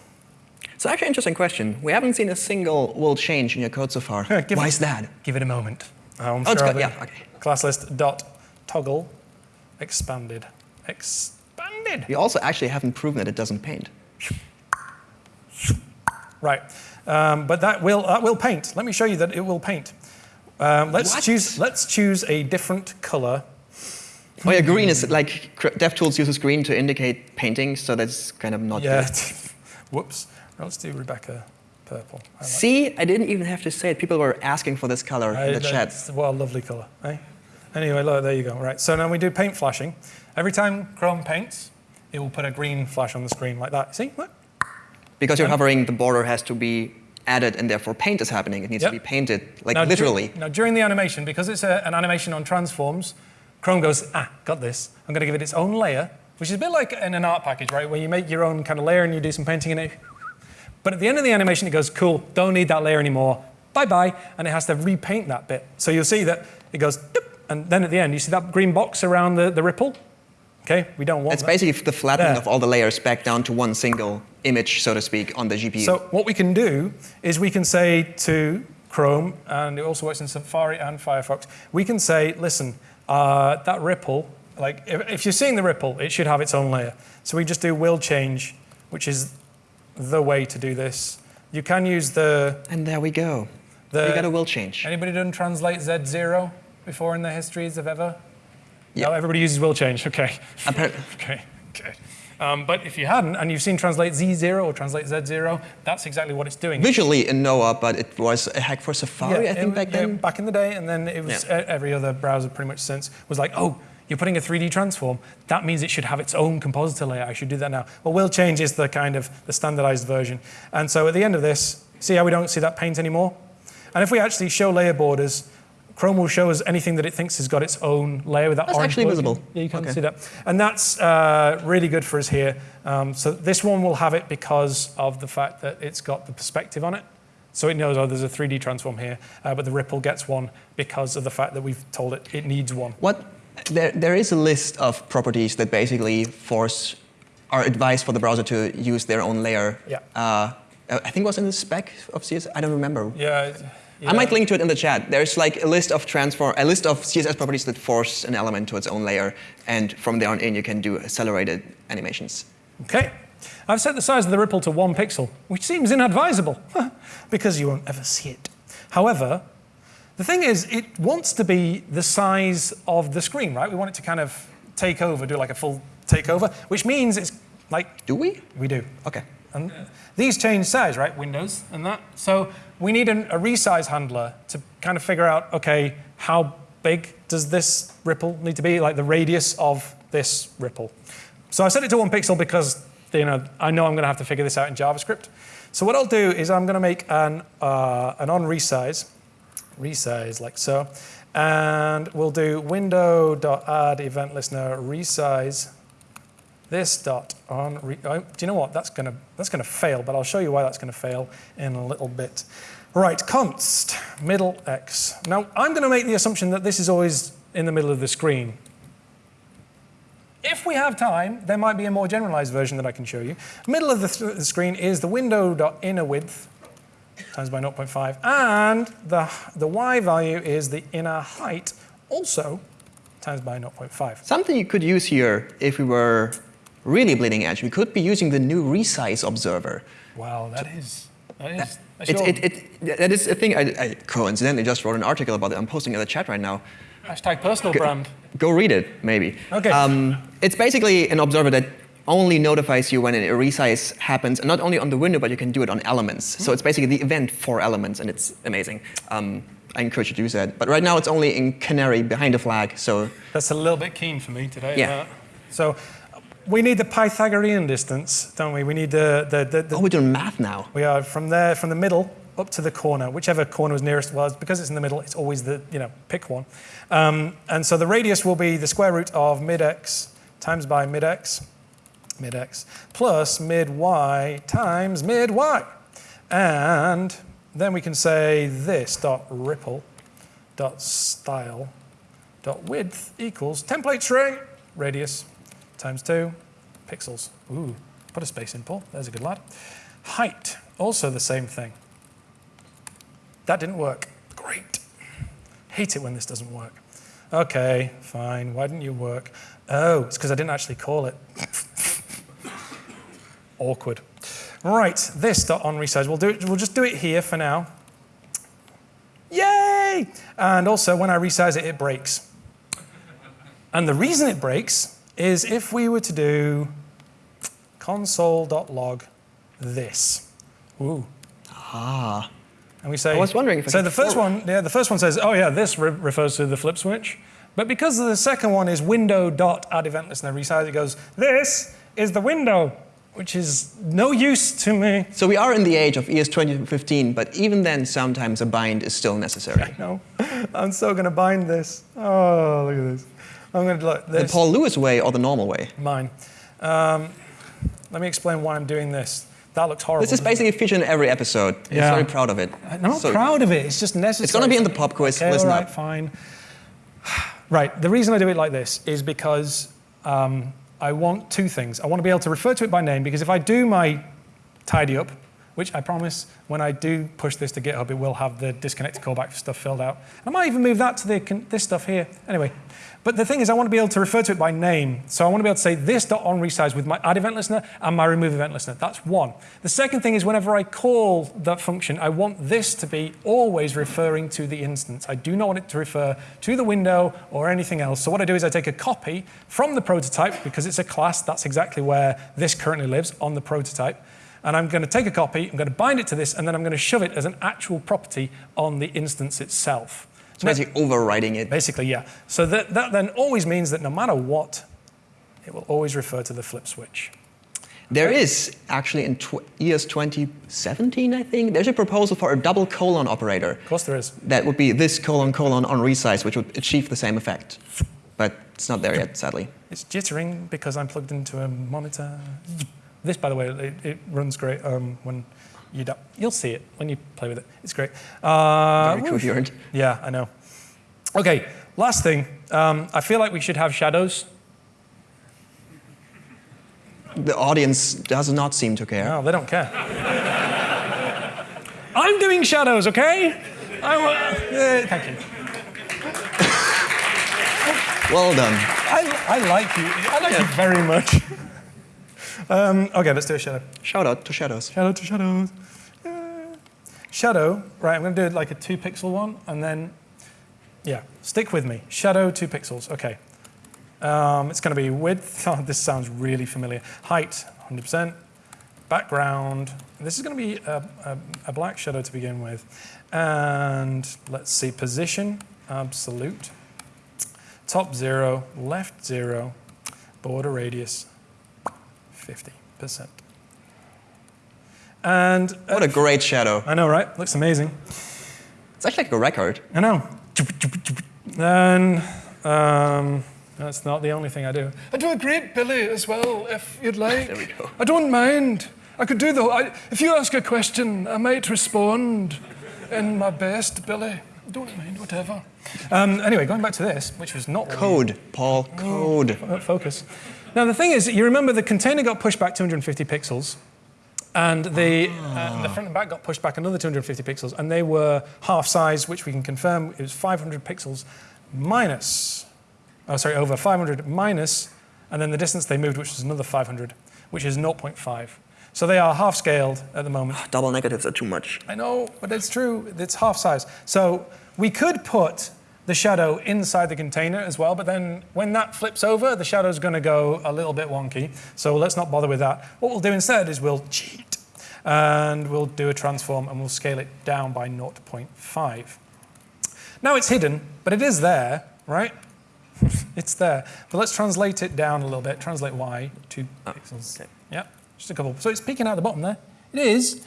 It's actually an interesting question. We haven't seen a single will change in your code so far. Why it- is that? Give it a moment. Oh, sure got- I'll yeah, okay. Class list dot toggle expanded. Expanded. We also actually haven't proven that it doesn't paint. Right. Um, but that will that will paint. Let me show you that it will paint. Um, let's What? choose let's choose a different color. Oh yeah, green is like DevTools uses green to indicate painting, so that's kind of not Yeah. good. Whoops. Let's do Rebecca purple. I like- See, I didn't even have to say it. People were asking for this color I- in the chat. What a lovely color. Eh? Anyway, look, there you go. Right. So now we do paint flashing. Every time Chrome paints, it will put a green flash on the screen like that. See? Look. Because you're hovering, the border has to be added, and therefore paint is happening. It needs Yep. to be painted, like Now, dur- literally. now, during the animation, because it's a, an animation on transforms, Chrome goes, ah, got this. I'm going to give it its own layer, which is a bit like in an art package, right? Where you make your own kind of layer and you do some painting in it. But at the end of the animation, it goes, cool, don't need that layer anymore. Bye bye. And it has to repaint that bit. So you'll see that it goes, and then at the end, you see that green box around the, the ripple? Okay, we don't want It's that. basically the flattening There. of all the layers back down to one single image, so to speak, on the GPU. So what we can do is we can say to Chrome, and it also works in Safari and Firefox, we can say, listen, uh, that ripple, like if, if you're seeing the ripple, it should have its own layer. So we just do will change, which is the way to do this. You can use the, and there we go. the we got a will change. anybody done translate Z0 before in the histories of ever? Yeah. No, everybody uses will change, okay. Appar- Okay, okay. Um, but if you hadn't, and you've seen translate Z0 or translate Z0, that's exactly what it's doing. Visually in Noah, but it was a hack for Safari, I think, it- back yeah, then. back in the day, and then it was Yeah. every other browser pretty much since was like, oh, you're putting a 3D transform. That means it should have its own compositor layer. I should do that now. Well, will change is the kind of the standardized version. And so at the end of this, see how we don't see that paint anymore? And if we actually show layer borders, Chrome will show us anything that it thinks has got its own layer with that That's orange actually visible. Yeah, you can Okay. see that. And that's uh, really good for us here. Um, so this one will have it because of the fact that it's got the perspective on it. So it knows, oh, there's a 3D transform here, uh, but the ripple gets one because of the fact that we've told it it needs one. What there, there is a list of properties that basically force or advise for the browser to use their own layer. Yeah. Uh, I think it was in the spec of CSS. I don't remember. Yeah. I might link to it in the chat. There's like a list of transform, a list of CSS properties that force an element to its own layer, and from there on in you can do accelerated animations. Okay. I've set the size of the ripple to one pixel, which seems inadvisable because you won't ever see it. However, the thing is, it wants to be the size of the screen, right? We want it to kind of take over, do like a full takeover, which means it's Like Do we? we do. Okay. And these change size, right? Windows and that. So we need an, a resize handler to kind of figure out, okay, how big does this ripple need to be, like the radius of this ripple. So I set it to one pixel because you know I know I'm going to have to figure this out in JavaScript. So what I'll do is I'm going to make an uh, an on resize, resize like so, and we'll do window.add event listener resize this dot on. Re- oh, do you know what? That's gonna that's gonna fail, but I'll show you why that's gonna fail in a little bit. Right, const middle x. Now I'm going to make the assumption that this is always in the middle of the screen. If we have time, there might be a more generalized version that I can show you. Middle of the, th- the screen is the window dot inner width times by 0.5, and the the y value is the inner height also times by 0.5. Something you could use here if we were really bleeding edge, we could be using the new resize observer. Wow, that is that is. It, it, it, that is a thing I, I coincidentally just wrote an article about it. I'm posting it in the chat right now. Hashtag personal brand. Go read it, maybe. Okay. Um, it's basically an observer that only notifies you when a resize happens, and not only on the window, but you can do it on elements. So it's basically the event for elements, and it's amazing. Um, I encourage you to use that. But right now it's only in Canary behind a flag, so That's a little bit keen for me today. Yeah. uh, so we need the Pythagorean distance, don't we? We need the, the, the, the oh, we're doing math now. we are from there from the middle up to the corner, whichever corner was nearest. Well, it's because it's in the middle, it's always the you know pick one. Um, and so the radius will be the square root of mid x times by mid x, mid x plus mid y times mid y, and then we can say this dot ripple dot style dot width equals template string radius times two pixels. Ooh, put a space in, Paul. There's a good lad. Height, also the same thing. That didn't work. Great. Hate it when this doesn't work. Okay, fine. Why didn't you work? Oh, it's because I didn't actually call it. Awkward. Right, this dot on resize. We'll do it. We'll just do it here for now. Yay! And also, when I resize it, it breaks. And the reason it breaks is if we were to do console.log this. Ooh. Ah. And we say. I was wondering if I So the first forward- one, yeah, the first one says, oh yeah, this re- refers to the flip switch. But because the second one is window dot add event listener resize, it goes, this is the window, which is no use to me. So we are in the age of ES 2015, but even then, sometimes a bind is still necessary. No, I'm so going to bind this. Oh, look at this. I'm going to look The. Paul Lewis way or the normal way? Mine. Um, let me explain why I'm doing this. That looks horrible. This is basically featured in every episode. I'm Yeah. very proud of it. I'm not So- proud of it. It's just necessary. It's gonna be in the pop quiz. Okay, Listen all right, up. fine. Right. The reason I do it like this is because um, I want two things. I want to be able to refer to it by name because if I do my tidy up, which I promise when I do push this to GitHub, it will have the disconnected callback stuff filled out. And I might even move that to the, this stuff here. Anyway, but the thing is, I want to be able to refer to it by name. So I want to be able to say this dot on resize with my add event listener and my remove event listener. That's one. The second thing is whenever I call that function, I want this to be always referring to the instance. I do not want it to refer to the window or anything else. So what I do is I take a copy from the prototype because it's a class. That's exactly where this currently lives on the prototype. And I'm going to take a copy, I'm going to bind it to this, and then I'm going to shove it as an actual property on the instance itself. So basically overwriting it. Basically, yeah. So that, that then always means that no matter what, it will always refer to the flip switch. There is actually in tw- ES 2017, I think, there's a proposal for a double colon operator. Of course, there is. That would be this colon colon on resize, which would achieve the same effect. But it's not there yet, sadly. It's jittering because I'm plugged into a monitor. This, by the way, it, it runs great um, when you do, You'll see it when you play with it. It's great. Uh, Very coherent. Yeah, I know. Okay, last thing. Um, I feel like we should have shadows. The audience does not seem to care. No, they don't care. I'm doing shadows, okay? I, uh, thank you. Well done. I, I like you. I like you very much. Um, okay, let's do a shadow. Shout out to Shadows. Shadow to shadows. Yeah. Shadow, right, I'm going to do like a two pixel one and then, yeah, stick with me. Shadow, two pixels, okay. Um, it's going to be width. Oh, this sounds really familiar. Height, 100%. Background. This is going to be a, a, a black shadow to begin with. And let's see, position, absolute. Top zero, left zero, border radius, 50%. And uh, What a great shadow. I know, right? Looks amazing. It's actually like a record. I know. And um, that's not the only thing I do. I do a great Billy as well, if you'd like. There we go. I don't mind. I could do the. I, if you ask a question, I might respond in my best, Billy. I don't mind, whatever. Um, anyway, going back to this, which was not Code, Paul, code. uh, focus. Now the thing is, you remember the container got pushed back 250 pixels, and the uh, the front and back got pushed back another 250 pixels, and they were half size, which we can confirm it was 500 pixels minus, oh sorry, over 500 minus, and then the distance they moved, which was another 500, which is 0.5. So they are half scaled at the moment. Double negatives are too much. I know, but it's true. It's half size. So we could put the shadow inside the container as well, but then when that flips over, the shadow's going to go a little bit wonky. So let's not bother with that. What we'll do instead is we'll cheat and we'll do a transform and we'll scale it down by 0.5. Now it's hidden, but it is there, right? it's there. But let's translate it down a little bit. Translate y, two oh, pixels. okay. Yeah, just a couple. So it's peeking out the bottom there. It is.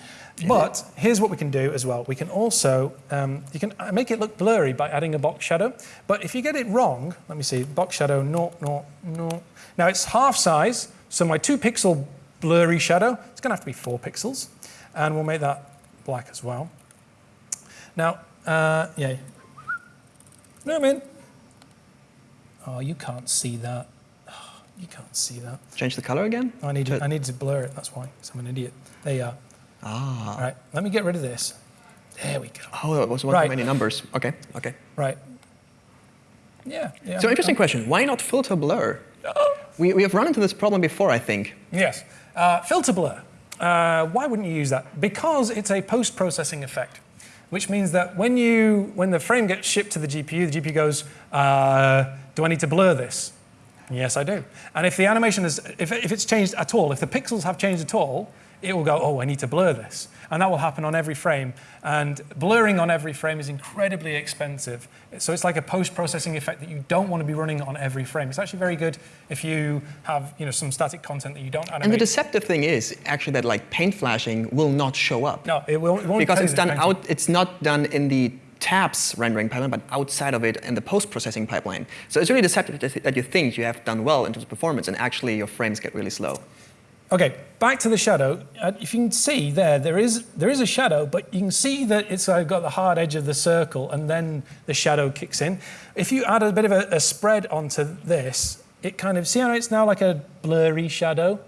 But here's what we can do as well. We can also, um, you can uh, make it look blurry by adding a box shadow. But if you get it wrong, let me see, box shadow, no, no, no. Now it's half size, so my two pixel blurry shadow, it's gonna have to be four pixels. And we'll make that black as well. Now, uh, yeah. No, I mean, oh, you can't see that. You can't see that. Change the color again? I need to, I need to blur it. That's why. 'cause I'm an idiot. There you are. Ah. All right. Let me get rid of this. There we go. Oh, it was one Right. too many numbers. Okay, okay. Right. Yeah. yeah So interesting question. Why not filter blur? We, we have run into this problem before, I think. Yes. Uh, filter blur. Uh, why wouldn't you use that? Because it's a post-processing effect, which means that when you when the frame gets shipped to the GPU, the GPU goes, uh, "Do I need to blur this?" Yes, I do. And if the animation is, if, if it's changed at all, if the pixels have changed at all, it will go, oh, I need to blur this. And that will happen on every frame. And blurring on every frame is incredibly expensive. So it's like a post-processing effect that you don't want to be running on every frame. It's actually very good if you have you know, some static content that you don't animate. And the deceptive thing is actually that like paint flashing will not show up. no, it won't, it won't because it's done out it's not done in the tabs rendering pipeline but outside of it in the post-processing pipeline so it's really deceptive that you think you have done well in terms of performance and actually your frames get really slow Okay, back to the shadow. Uh, if you can see there, there is there is a shadow, but you can see that it's uh, got the hard edge of the circle, and then the shadow kicks in. If you add a bit of a, a spread onto this, it kind of see how it's now like a blurry shadow.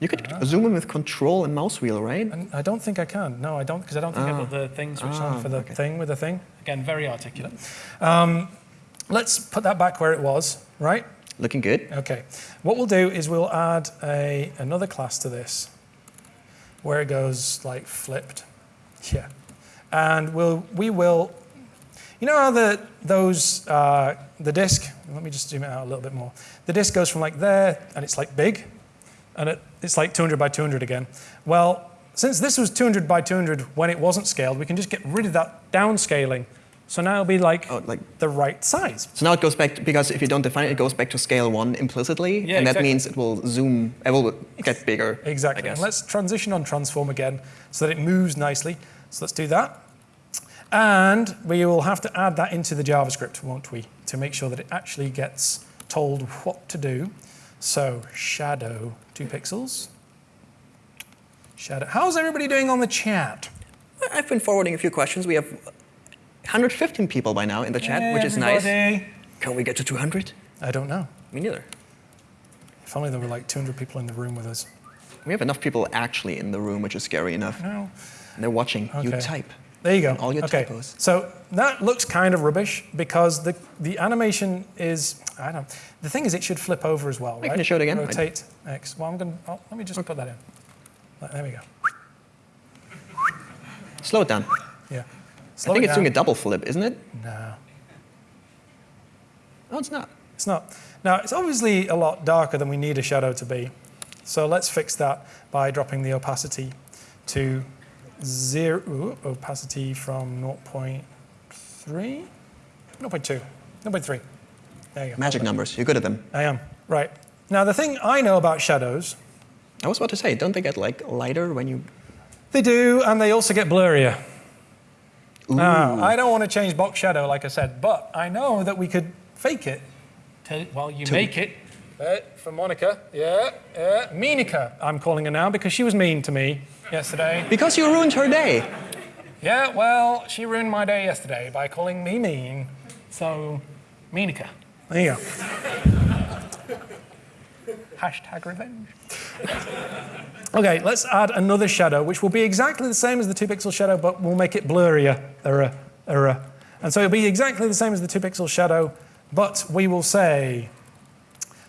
You could zoom in with control and mouse wheel right And I don't think I can. No, I don't, because I don't think I've got the thing switched Ah, on for the okay. thing with the thing. Again, very articulate. Um, let's put that back where it was, right? looking good Okay. What we'll do is we'll add a, another class to this where it goes like flipped. Yeah. And we'll, we will, you know how the, those, uh, the disk, let me just zoom it out a little bit more. The disk goes from like there and it's like big and it, it's like 200 by 200 again. Well, since this was 200 by 200 when it wasn't scaled, we can just get rid of that downscaling. So now it'll be like, Oh, like- the right size. so now it goes back to, because if you don't define it it goes back to scale one implicitly Yeah, and that means it will zoom it will get bigger Exactly. And let's transition on transform again so that it moves nicely. So let's do that. And we will have to add that into the JavaScript, won't we, to make sure that it actually gets told what to do. So shadow, two pixels. Shadow. How's everybody doing on the chat? I've been forwarding a few questions we have 115 people by now in the chat which is nice can we get to 200 I don't know. me neither If only there were like 200 people in the room with us. We have enough people actually in the room, which is scary enough. No. And they're watching you type. There you go. All your okay. typos. So that looks kind of rubbish because the, the animation is, I don't know. The thing is it should flip over as well, Wait, right? can you show it again? Rotate X. Well, I'm going to, oh, let me just put that in. There we go. Slow it down. Yeah. I think it it's doing a double flip, isn't it? No. No, it's not. It's not. Now, it's obviously a lot darker than we need a shadow to be. So let's fix that by dropping the opacity to zero, ooh, opacity from 0.3, 0.2, 0.3. There you go. Magic numbers. You're good at them. I am. Right. Now, the thing I know about shadows, I was about to say, don't they get like lighter when you? they do, and they also get blurrier. Now, I don't want to change box shadow, like I said, but I know that we could fake it. To, well, you make it. Uh, for Monica, yeah, yeah. Meanica, I'm calling her now because she was mean to me yesterday. Because you ruined her day. Yeah, well, she ruined my day yesterday by calling me mean. So, Meanica. There you go. Hashtag revenge. okay, let's add another shadow, which will be exactly the same as the two pixel shadow, but we'll make it blurrier. Error, error. And so it'll be exactly the same as the two pixel shadow, but we will say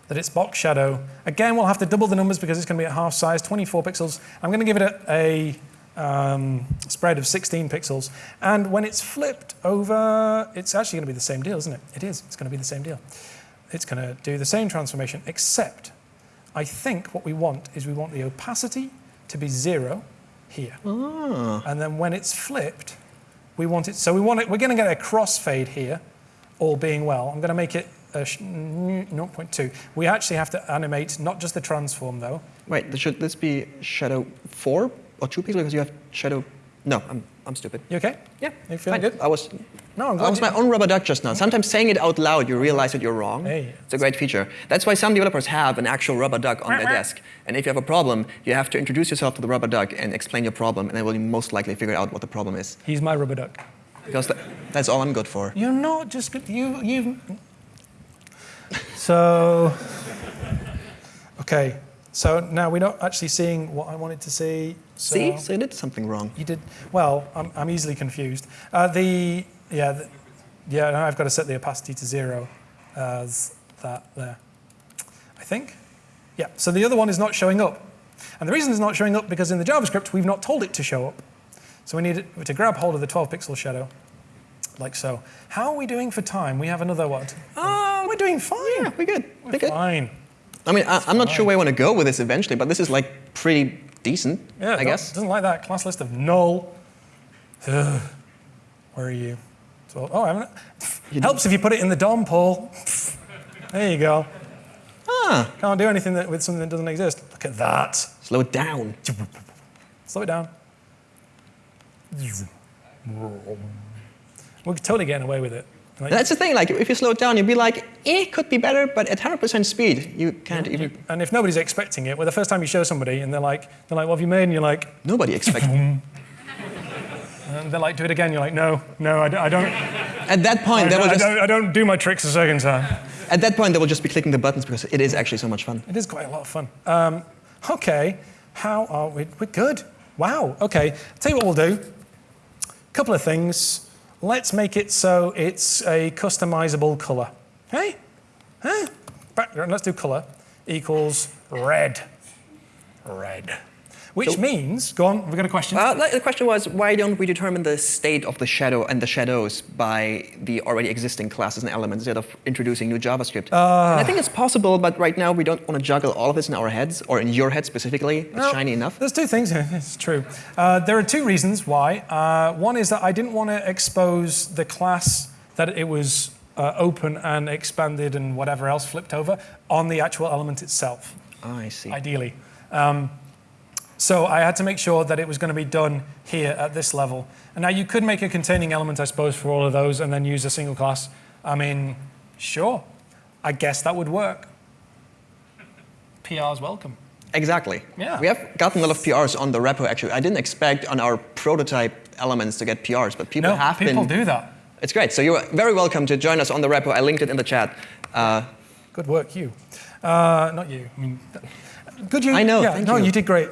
that it's box shadow. Again, we'll have to double the numbers because it's going to be at half size, 24 pixels. I'm going to give it a, a um, spread of 16 pixels. And when it's flipped over, it's actually going to be the same deal, isn't it? It is. It's going to be the same deal. It's going to do the same transformation, except I think what we want is we want the opacity to be zero here. And then when it's flipped, we want it, so we want it, we're going to get a crossfade here, all being well. I'm going to make it a sh- 0.2. We actually have to animate not just the transform though. Wait, should this be shadow four or two pixels? Because you have shadow. No, I'm, I'm stupid. You okay? Yeah, You feeling fine. good? I was. No, I'm I was my own rubber duck just now. Sometimes saying it out loud, you realize that you're wrong. Hey. It's a great feature. That's why some developers have an actual rubber duck on their desk. And if you have a problem, you have to introduce yourself to the rubber duck and explain your problem, and they will most likely figure out what the problem is. He's my rubber duck. Because that's all I'm good for. You're not just good. You, you. So. Okay. So now we're not actually seeing what I wanted to see. So See? So you did something wrong. You did well. I'm, I'm easily confused. Uh, the yeah the, yeah. Now I've got to set the opacity to zero as that there. I think. Yeah. So the other one is not showing up, and the reason it's not showing up because in the JavaScript we've not told it to show up. So we need it to grab hold of the 12 pixel shadow, like so. How are we doing for time? We have another what? Oh, doing fine. Yeah, we're good. We're We're good. fine. I mean, I, I'm not sure where I want to go with this eventually, but this is like pretty decent, Yeah, I don't- guess. Doesn't like that class list of null. Ugh. Where are you? So, oh, I haven't. Helps if you put it in the DOM, Paul. There you go. Ah, Can't do anything that, with something that doesn't exist. Look at that. slow it down. Slow it down. We're totally getting away with it. Like- That's the thing, like, if you slow it down, you'd be like, it could be better, but at 100% speed, you can't even. and if nobody's expecting it, well, the first time you show somebody and they're like, they're like, what have you made? And you're like, Nobody expects. and they're like, do it again. You're like, no, no, I, don't- I don't, At that point, I, they will don't, I don't, I don't do my tricks a second time. at that point, they will just be clicking the buttons because it is actually so much fun. It is quite a lot of fun. Um, okay, how are we? We're good. Wow. Okay. Tell you what we'll do. A couple of things. Let's make it so it's a customizable color. Hey? Huh? Background. Let's do color equals red. Red. Which means, go on. We've got a question. Uh, the question was, why don't we determine the state of the shadow and the shadows by the already existing classes and elements instead of introducing new JavaScript? and I think it's possible, but right now we don't want to juggle all of this in our heads, or in your head specifically. It's Well, shiny enough. There's two things here. It's true. Uh, there are two reasons why. Uh, one is that I didn't want to expose the class that it was uh, open and expanded and whatever else flipped over on the actual element itself, I see. ideally. Um, so I had to make sure that it was going to be done here at this level. And now you could make a containing element, I suppose, for all of those and then use a single class. I mean, sure. I guess that would work. PR's welcome. Exactly. Yeah. We have gotten a lot of PRs on the repo, actually. I didn't expect on our prototype elements to get PRs, but people No, have people been. do that. It's great. So you're very welcome to join us on the repo. I linked it in the chat. Uh, Good work, you. Uh, not you. I mean, good you. I know, Yeah, no, you. you did great.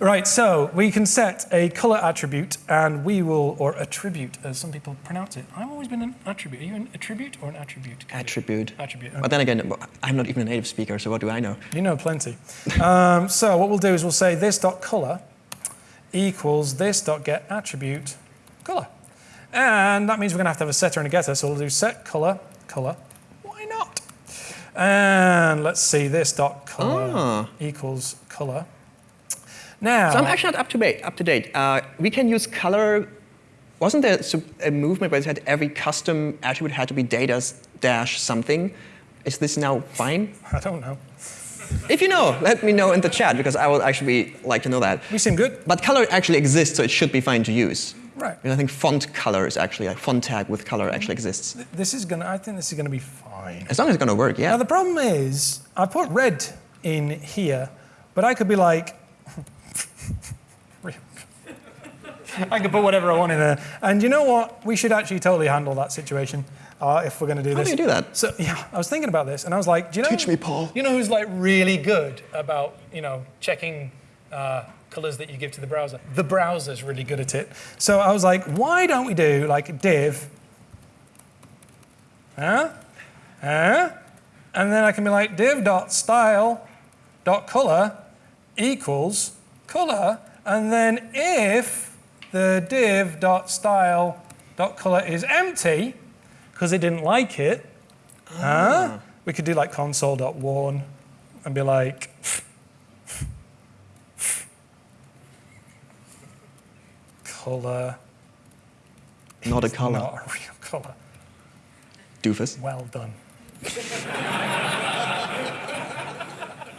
Right, so we can set a color attribute, and we will, or attribute, as some people pronounce it. I've always been an attribute. Are you an attribute or an attribute? attribute. Attribute. But then again, I'm not even a native speaker, so what do I know? You know plenty. um, so what we'll do is we'll say this dot color equals this dot get attribute color, and that means we're going to have to have a setter and a getter. So we'll do set color color. Why not? And let's see, this dot color Ah. equals color. Now, So I'm actually not up to date. Up to date. Uh, we can use color. Wasn't there a movement where it said every custom attribute had to be data dash something? Is this now fine? I don't know. If you know, let me know in the chat because I would actually like to know that. We seem good. But color actually exists, so it should be fine to use. Right. And I think font color is actually, like font tag with color actually exists. This is gonna. I think this is gonna be fine. As long as it's gonna work, yeah. Now yeah. the problem is, I put red in here, but I could be like, I could put whatever I want in there. And you know what? We should actually totally handle that situation uh, if we're going to do How this. do you do that? So yeah, I was thinking about this, and I was like, do you know? Teach me, Paul. You know who's like really good about you know checking uh, colors that you give to the browser? The browser's really good at it. So I was like, why don't we do like div? Huh? Huh? And then I can be like div dot style dot color equals color, and then if the div dot style dot color is empty because it didn't like it, huh? We could do like console dot warn and be like. Color Not a color. not a real color. Doofus. Well done.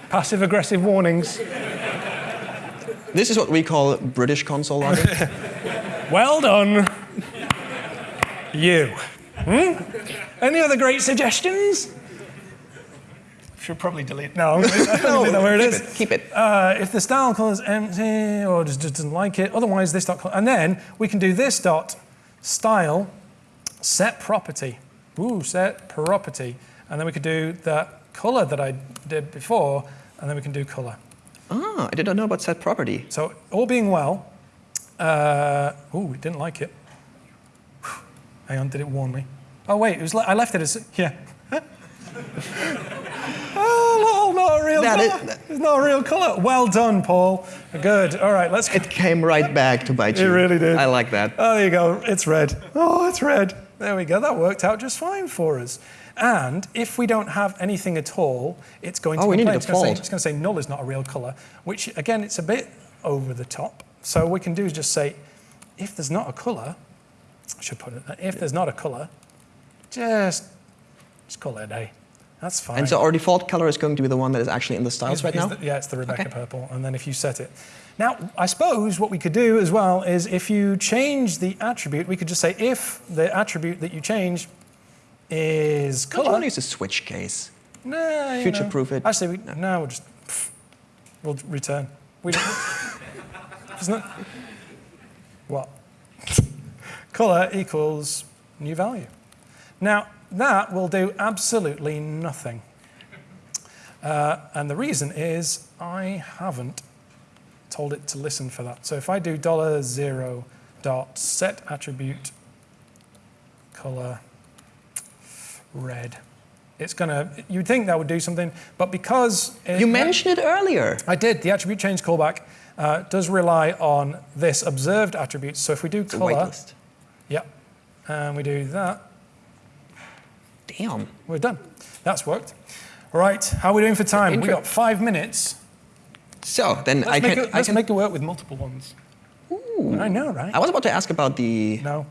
Passive aggressive warnings. This is what we call British console logic. Well done. You. Hmm? Any other great suggestions? Should probably delete. No, I'm gonna- I don't know where it is. Keep it. Uh, if the style color is empty or just, just doesn't like it, otherwise this dot, and then we can do this dot style set property. Ooh, set property, and then we could do that color that I did before, and then we can do color. Ah, I did not know about set property. So all being well, uh, ooh, it didn't like it. Hang on, did it warn me? Oh wait, it was. Le- I left it as yeah. oh, no, not a real That is- color. It's not a real color. Well done, Paul. Good. All right, let's. go. It came right back to bite you. It really did. I like that. Oh, there you go. It's red. Oh, it's red. There we go. That worked out just fine for us. And if we don't have anything at all, it's going to Oh, we need complain. It's going to say- It's going to say null is not a real color, which again, it's a bit over the top. So what we can do is just say, if there's not a color, I should put it. If there's not a color, just just call it a day. That's fine. And so our default color is going to be the one that is actually in the styles Is- right is now? the- yeah, it's the Rebecca Okay. purple. And then if you set it. Now, I suppose what we could do as well is if you change the attribute, we could just say if the attribute that you change is Don't you color. want to use a switch case? Nah, Future-proof it? Actually, we, no. we'll just pff, we'll return. We don't, isn't it? What? color equals new value. Now that will do absolutely nothing. Uh, and the reason is I haven't told it to listen for that. So if I do dollar zero dot set attribute color red, it's gonna. You'd think that would do something, but because it, You mentioned it earlier. I did the attribute change callback uh, does rely on this observed attribute. So if we do The color, whitelist. yep, and we do that, Damn. we're done. That's worked. All right, how are we doing for time? We got five minutes. So then Let's, I can. it, I let's can make it work with multiple ones. Ooh. I know, right? I was about to ask about the No.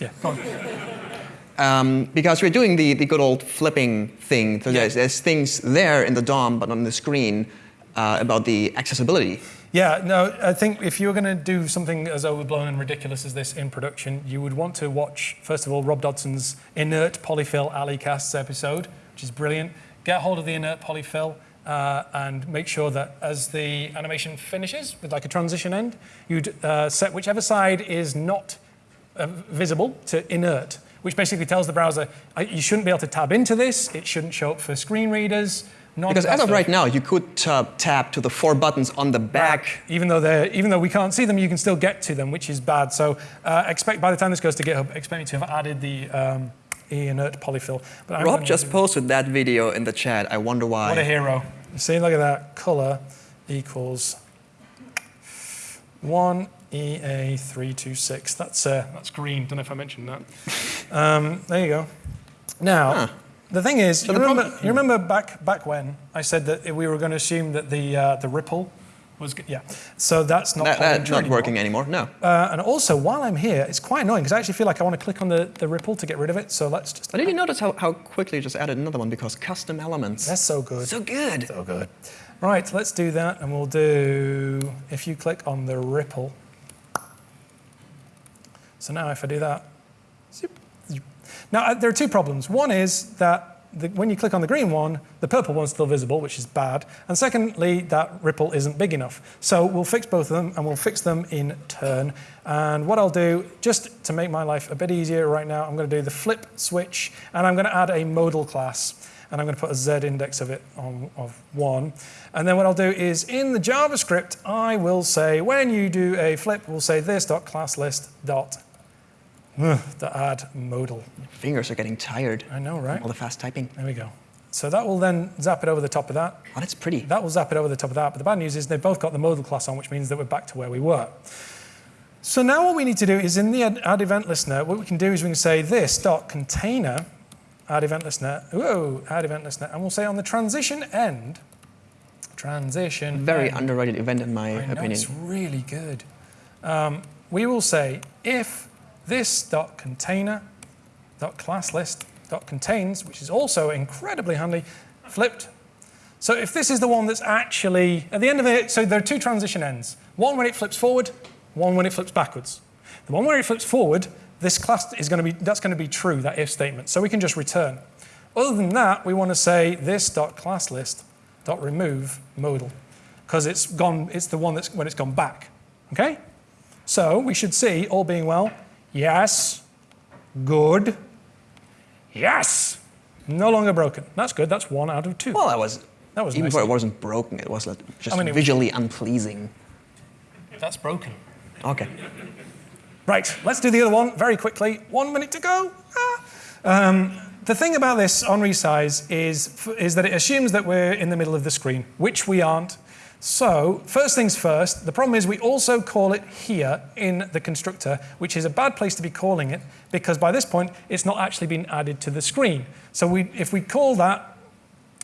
Yeah. um, because we're doing the, the good old flipping thing. So there's, there's things there in the DOM, but on the screen uh, about the accessibility. Yeah, no, I think if you were going to do something as overblown and ridiculous as this in production, you would want to watch, first of all, Rob Dodson's Inert Polyfill A11ycasts episode, which is brilliant. Get hold of the Inert Polyfill uh, and make sure that as the animation finishes with like a transition end, you'd uh, set whichever side is not uh, visible to inert, which basically tells the browser uh, you shouldn't be able to tab into this, it shouldn't show up for screen readers. Because as of right now, you could tap to the four buttons on the back. even though they're even though we can't see them, you can still get to them, which is bad. So uh, expect by the time this goes to GitHub, expect me to have added the um, e-inert polyfill. But I'm Rob just do- posted that video in the chat. I wonder why. what a hero! See, look at that. Color equals one EA three two six. That's uh, that's green. Don't know if I mentioned that. Um, there you go. Now, The thing is, you the remember, you remember back back when I said that we were going to assume that the uh, the ripple was good. Yeah. So that's not That, that's not anymore. working anymore. No. Uh, and also, while I'm here, it's quite annoying because I actually feel like I want to click on the, the ripple to get rid of it. So let's just. But did you notice how, how quickly you just added another one because custom elements? That's so good. so good. So good. Right, let's do that, and we'll do. If you click on the ripple. So now, if I do that. Now uh, there are two problems. One is that the, when you click on the green one, the purple one's still visible, which is bad. And secondly, that ripple isn't big enough. So we'll fix both of them, and we'll fix them in turn. And what I'll do, just to make my life a bit easier right now, I'm going to do the flip switch, and I'm going to add a modal class and I'm going to put a z index of it on, of one. And then what I'll do is in the JavaScript, I will say when you do a flip, we'll say this class list dot ugh, to add modal. Fingers are getting tired. I know, right? All the fast typing. There we go. So that will then zap it over the top of that. Oh, that's pretty. That will zap it over the top of that. But the bad news is they've both got the modal class on, which means that we're back to where we were. So now what we need to do is in the add, event listener, what we can do is we can say this dot container add event listener, whoa, add event listener, and we'll say on the transition end, transition Very end, underrated event in my I know, opinion. it's really good. Um, we will say if this dot container dot class list dot contains, which is also incredibly handy, flipped. So if this is the one that's actually at the end of it, so there are two transition ends. One when it flips forward, one when it flips backwards. The one where it flips forward, this class is going to be that's going to be true that if statement. So we can just return. Other than that, we want to say this dot class list dot remove modal because it's gone. It's the one that's when it's gone back. Okay. So we should see all being well. Yes. Good. Yes. No longer broken. That's good. That's one out of two. Well, that was. That was even nice. though it wasn't broken, it was like just I mean, it was- visually unpleasing. That's broken. Okay. Right, let's do the other one very quickly. One minute to go. Ah. Um, the thing about this on resize is, is that it assumes that we're in the middle of the screen, which we aren't. So, first things first, the problem is we also call it here in the constructor, which is a bad place to be calling it because by this point it's not actually been added to the screen. So, we, if we call that,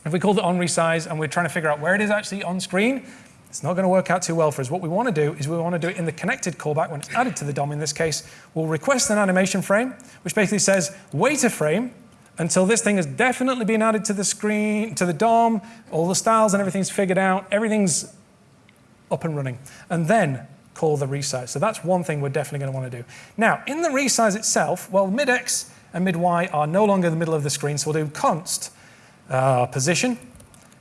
if we call it on resize and we're trying to figure out where it is actually on screen, it's not going to work out too well for us. What we want to do is we want to do it in the connected callback when it's added to the DOM. In this case, we'll request an animation frame, which basically says wait a frame until this thing has definitely been added to the screen, to the DOM, all the styles and everything's figured out, everything's up and running, and then call the resize. So that's one thing we're definitely going to want to do. Now, in the resize itself, well, mid X and mid Y are no longer the middle of the screen, so we'll do const uh, position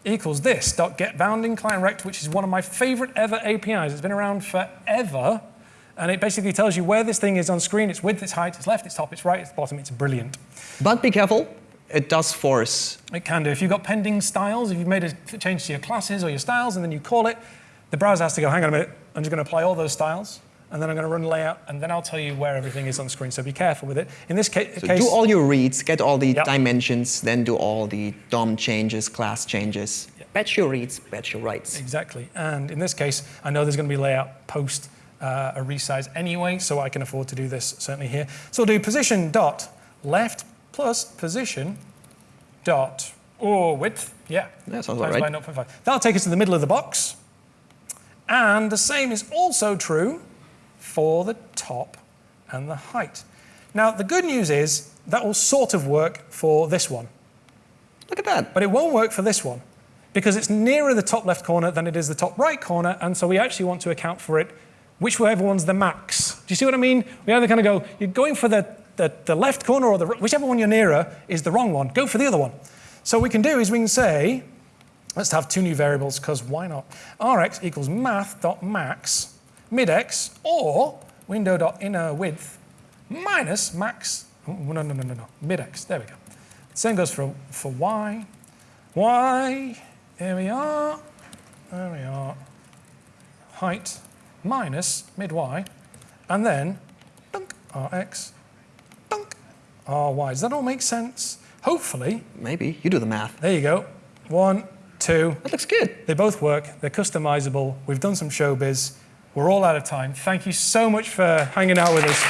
equals this dot get bounding client rect, which is one of my favorite ever APIs. It's been around forever. And it basically tells you where this thing is on screen, its width, its height, its left, its top, its right, its bottom. It's brilliant. But be careful. It does force. It can do. If you've got pending styles, if you've made a change to your classes or your styles and then you call it, the browser has to go, hang on a minute, I'm just going to apply all those styles and then I'm going to run layout and then I'll tell you where everything is on screen. So be careful with it. In this ca- So case, do all your reads, get all the Yep. dimensions, then do all the DOM changes, class changes. Batch your reads, batch your writes. Exactly. And in this case, I know there's going to be layout post uh, a resize anyway, so I can afford to do this certainly here. So I'll do position dot left plus position dot or width. Yeah. That sounds times about by right. 0.5. That'll take us to the middle of the box. And the same is also true for the top and the height. Now, the good news is that will sort of work for this one. Look at that. But it won't work for this one because it's nearer the top left corner than it is the top right corner, and so we actually want to account for it whichever one's the max. Do you see what I mean? We either kind of go, you're going for the, the, the left corner or the whichever one you're nearer is the wrong one. Go for the other one. So what we can do is we can say, let's have two new variables because why not? rx equals math.max midx or window.inner width minus max, oh, no, no, no, no, no, midx. There we go. Same goes for, for y. y, there we are, there we are. Height minus mid y, and then dunk, rx, Oh, ry. Does that all make sense? Hopefully, Maybe. You do the math. there you go. One, two, That looks good. they both work. They're customizable. We've done some showbiz. We're all out of time. Thank you so much for hanging out with us.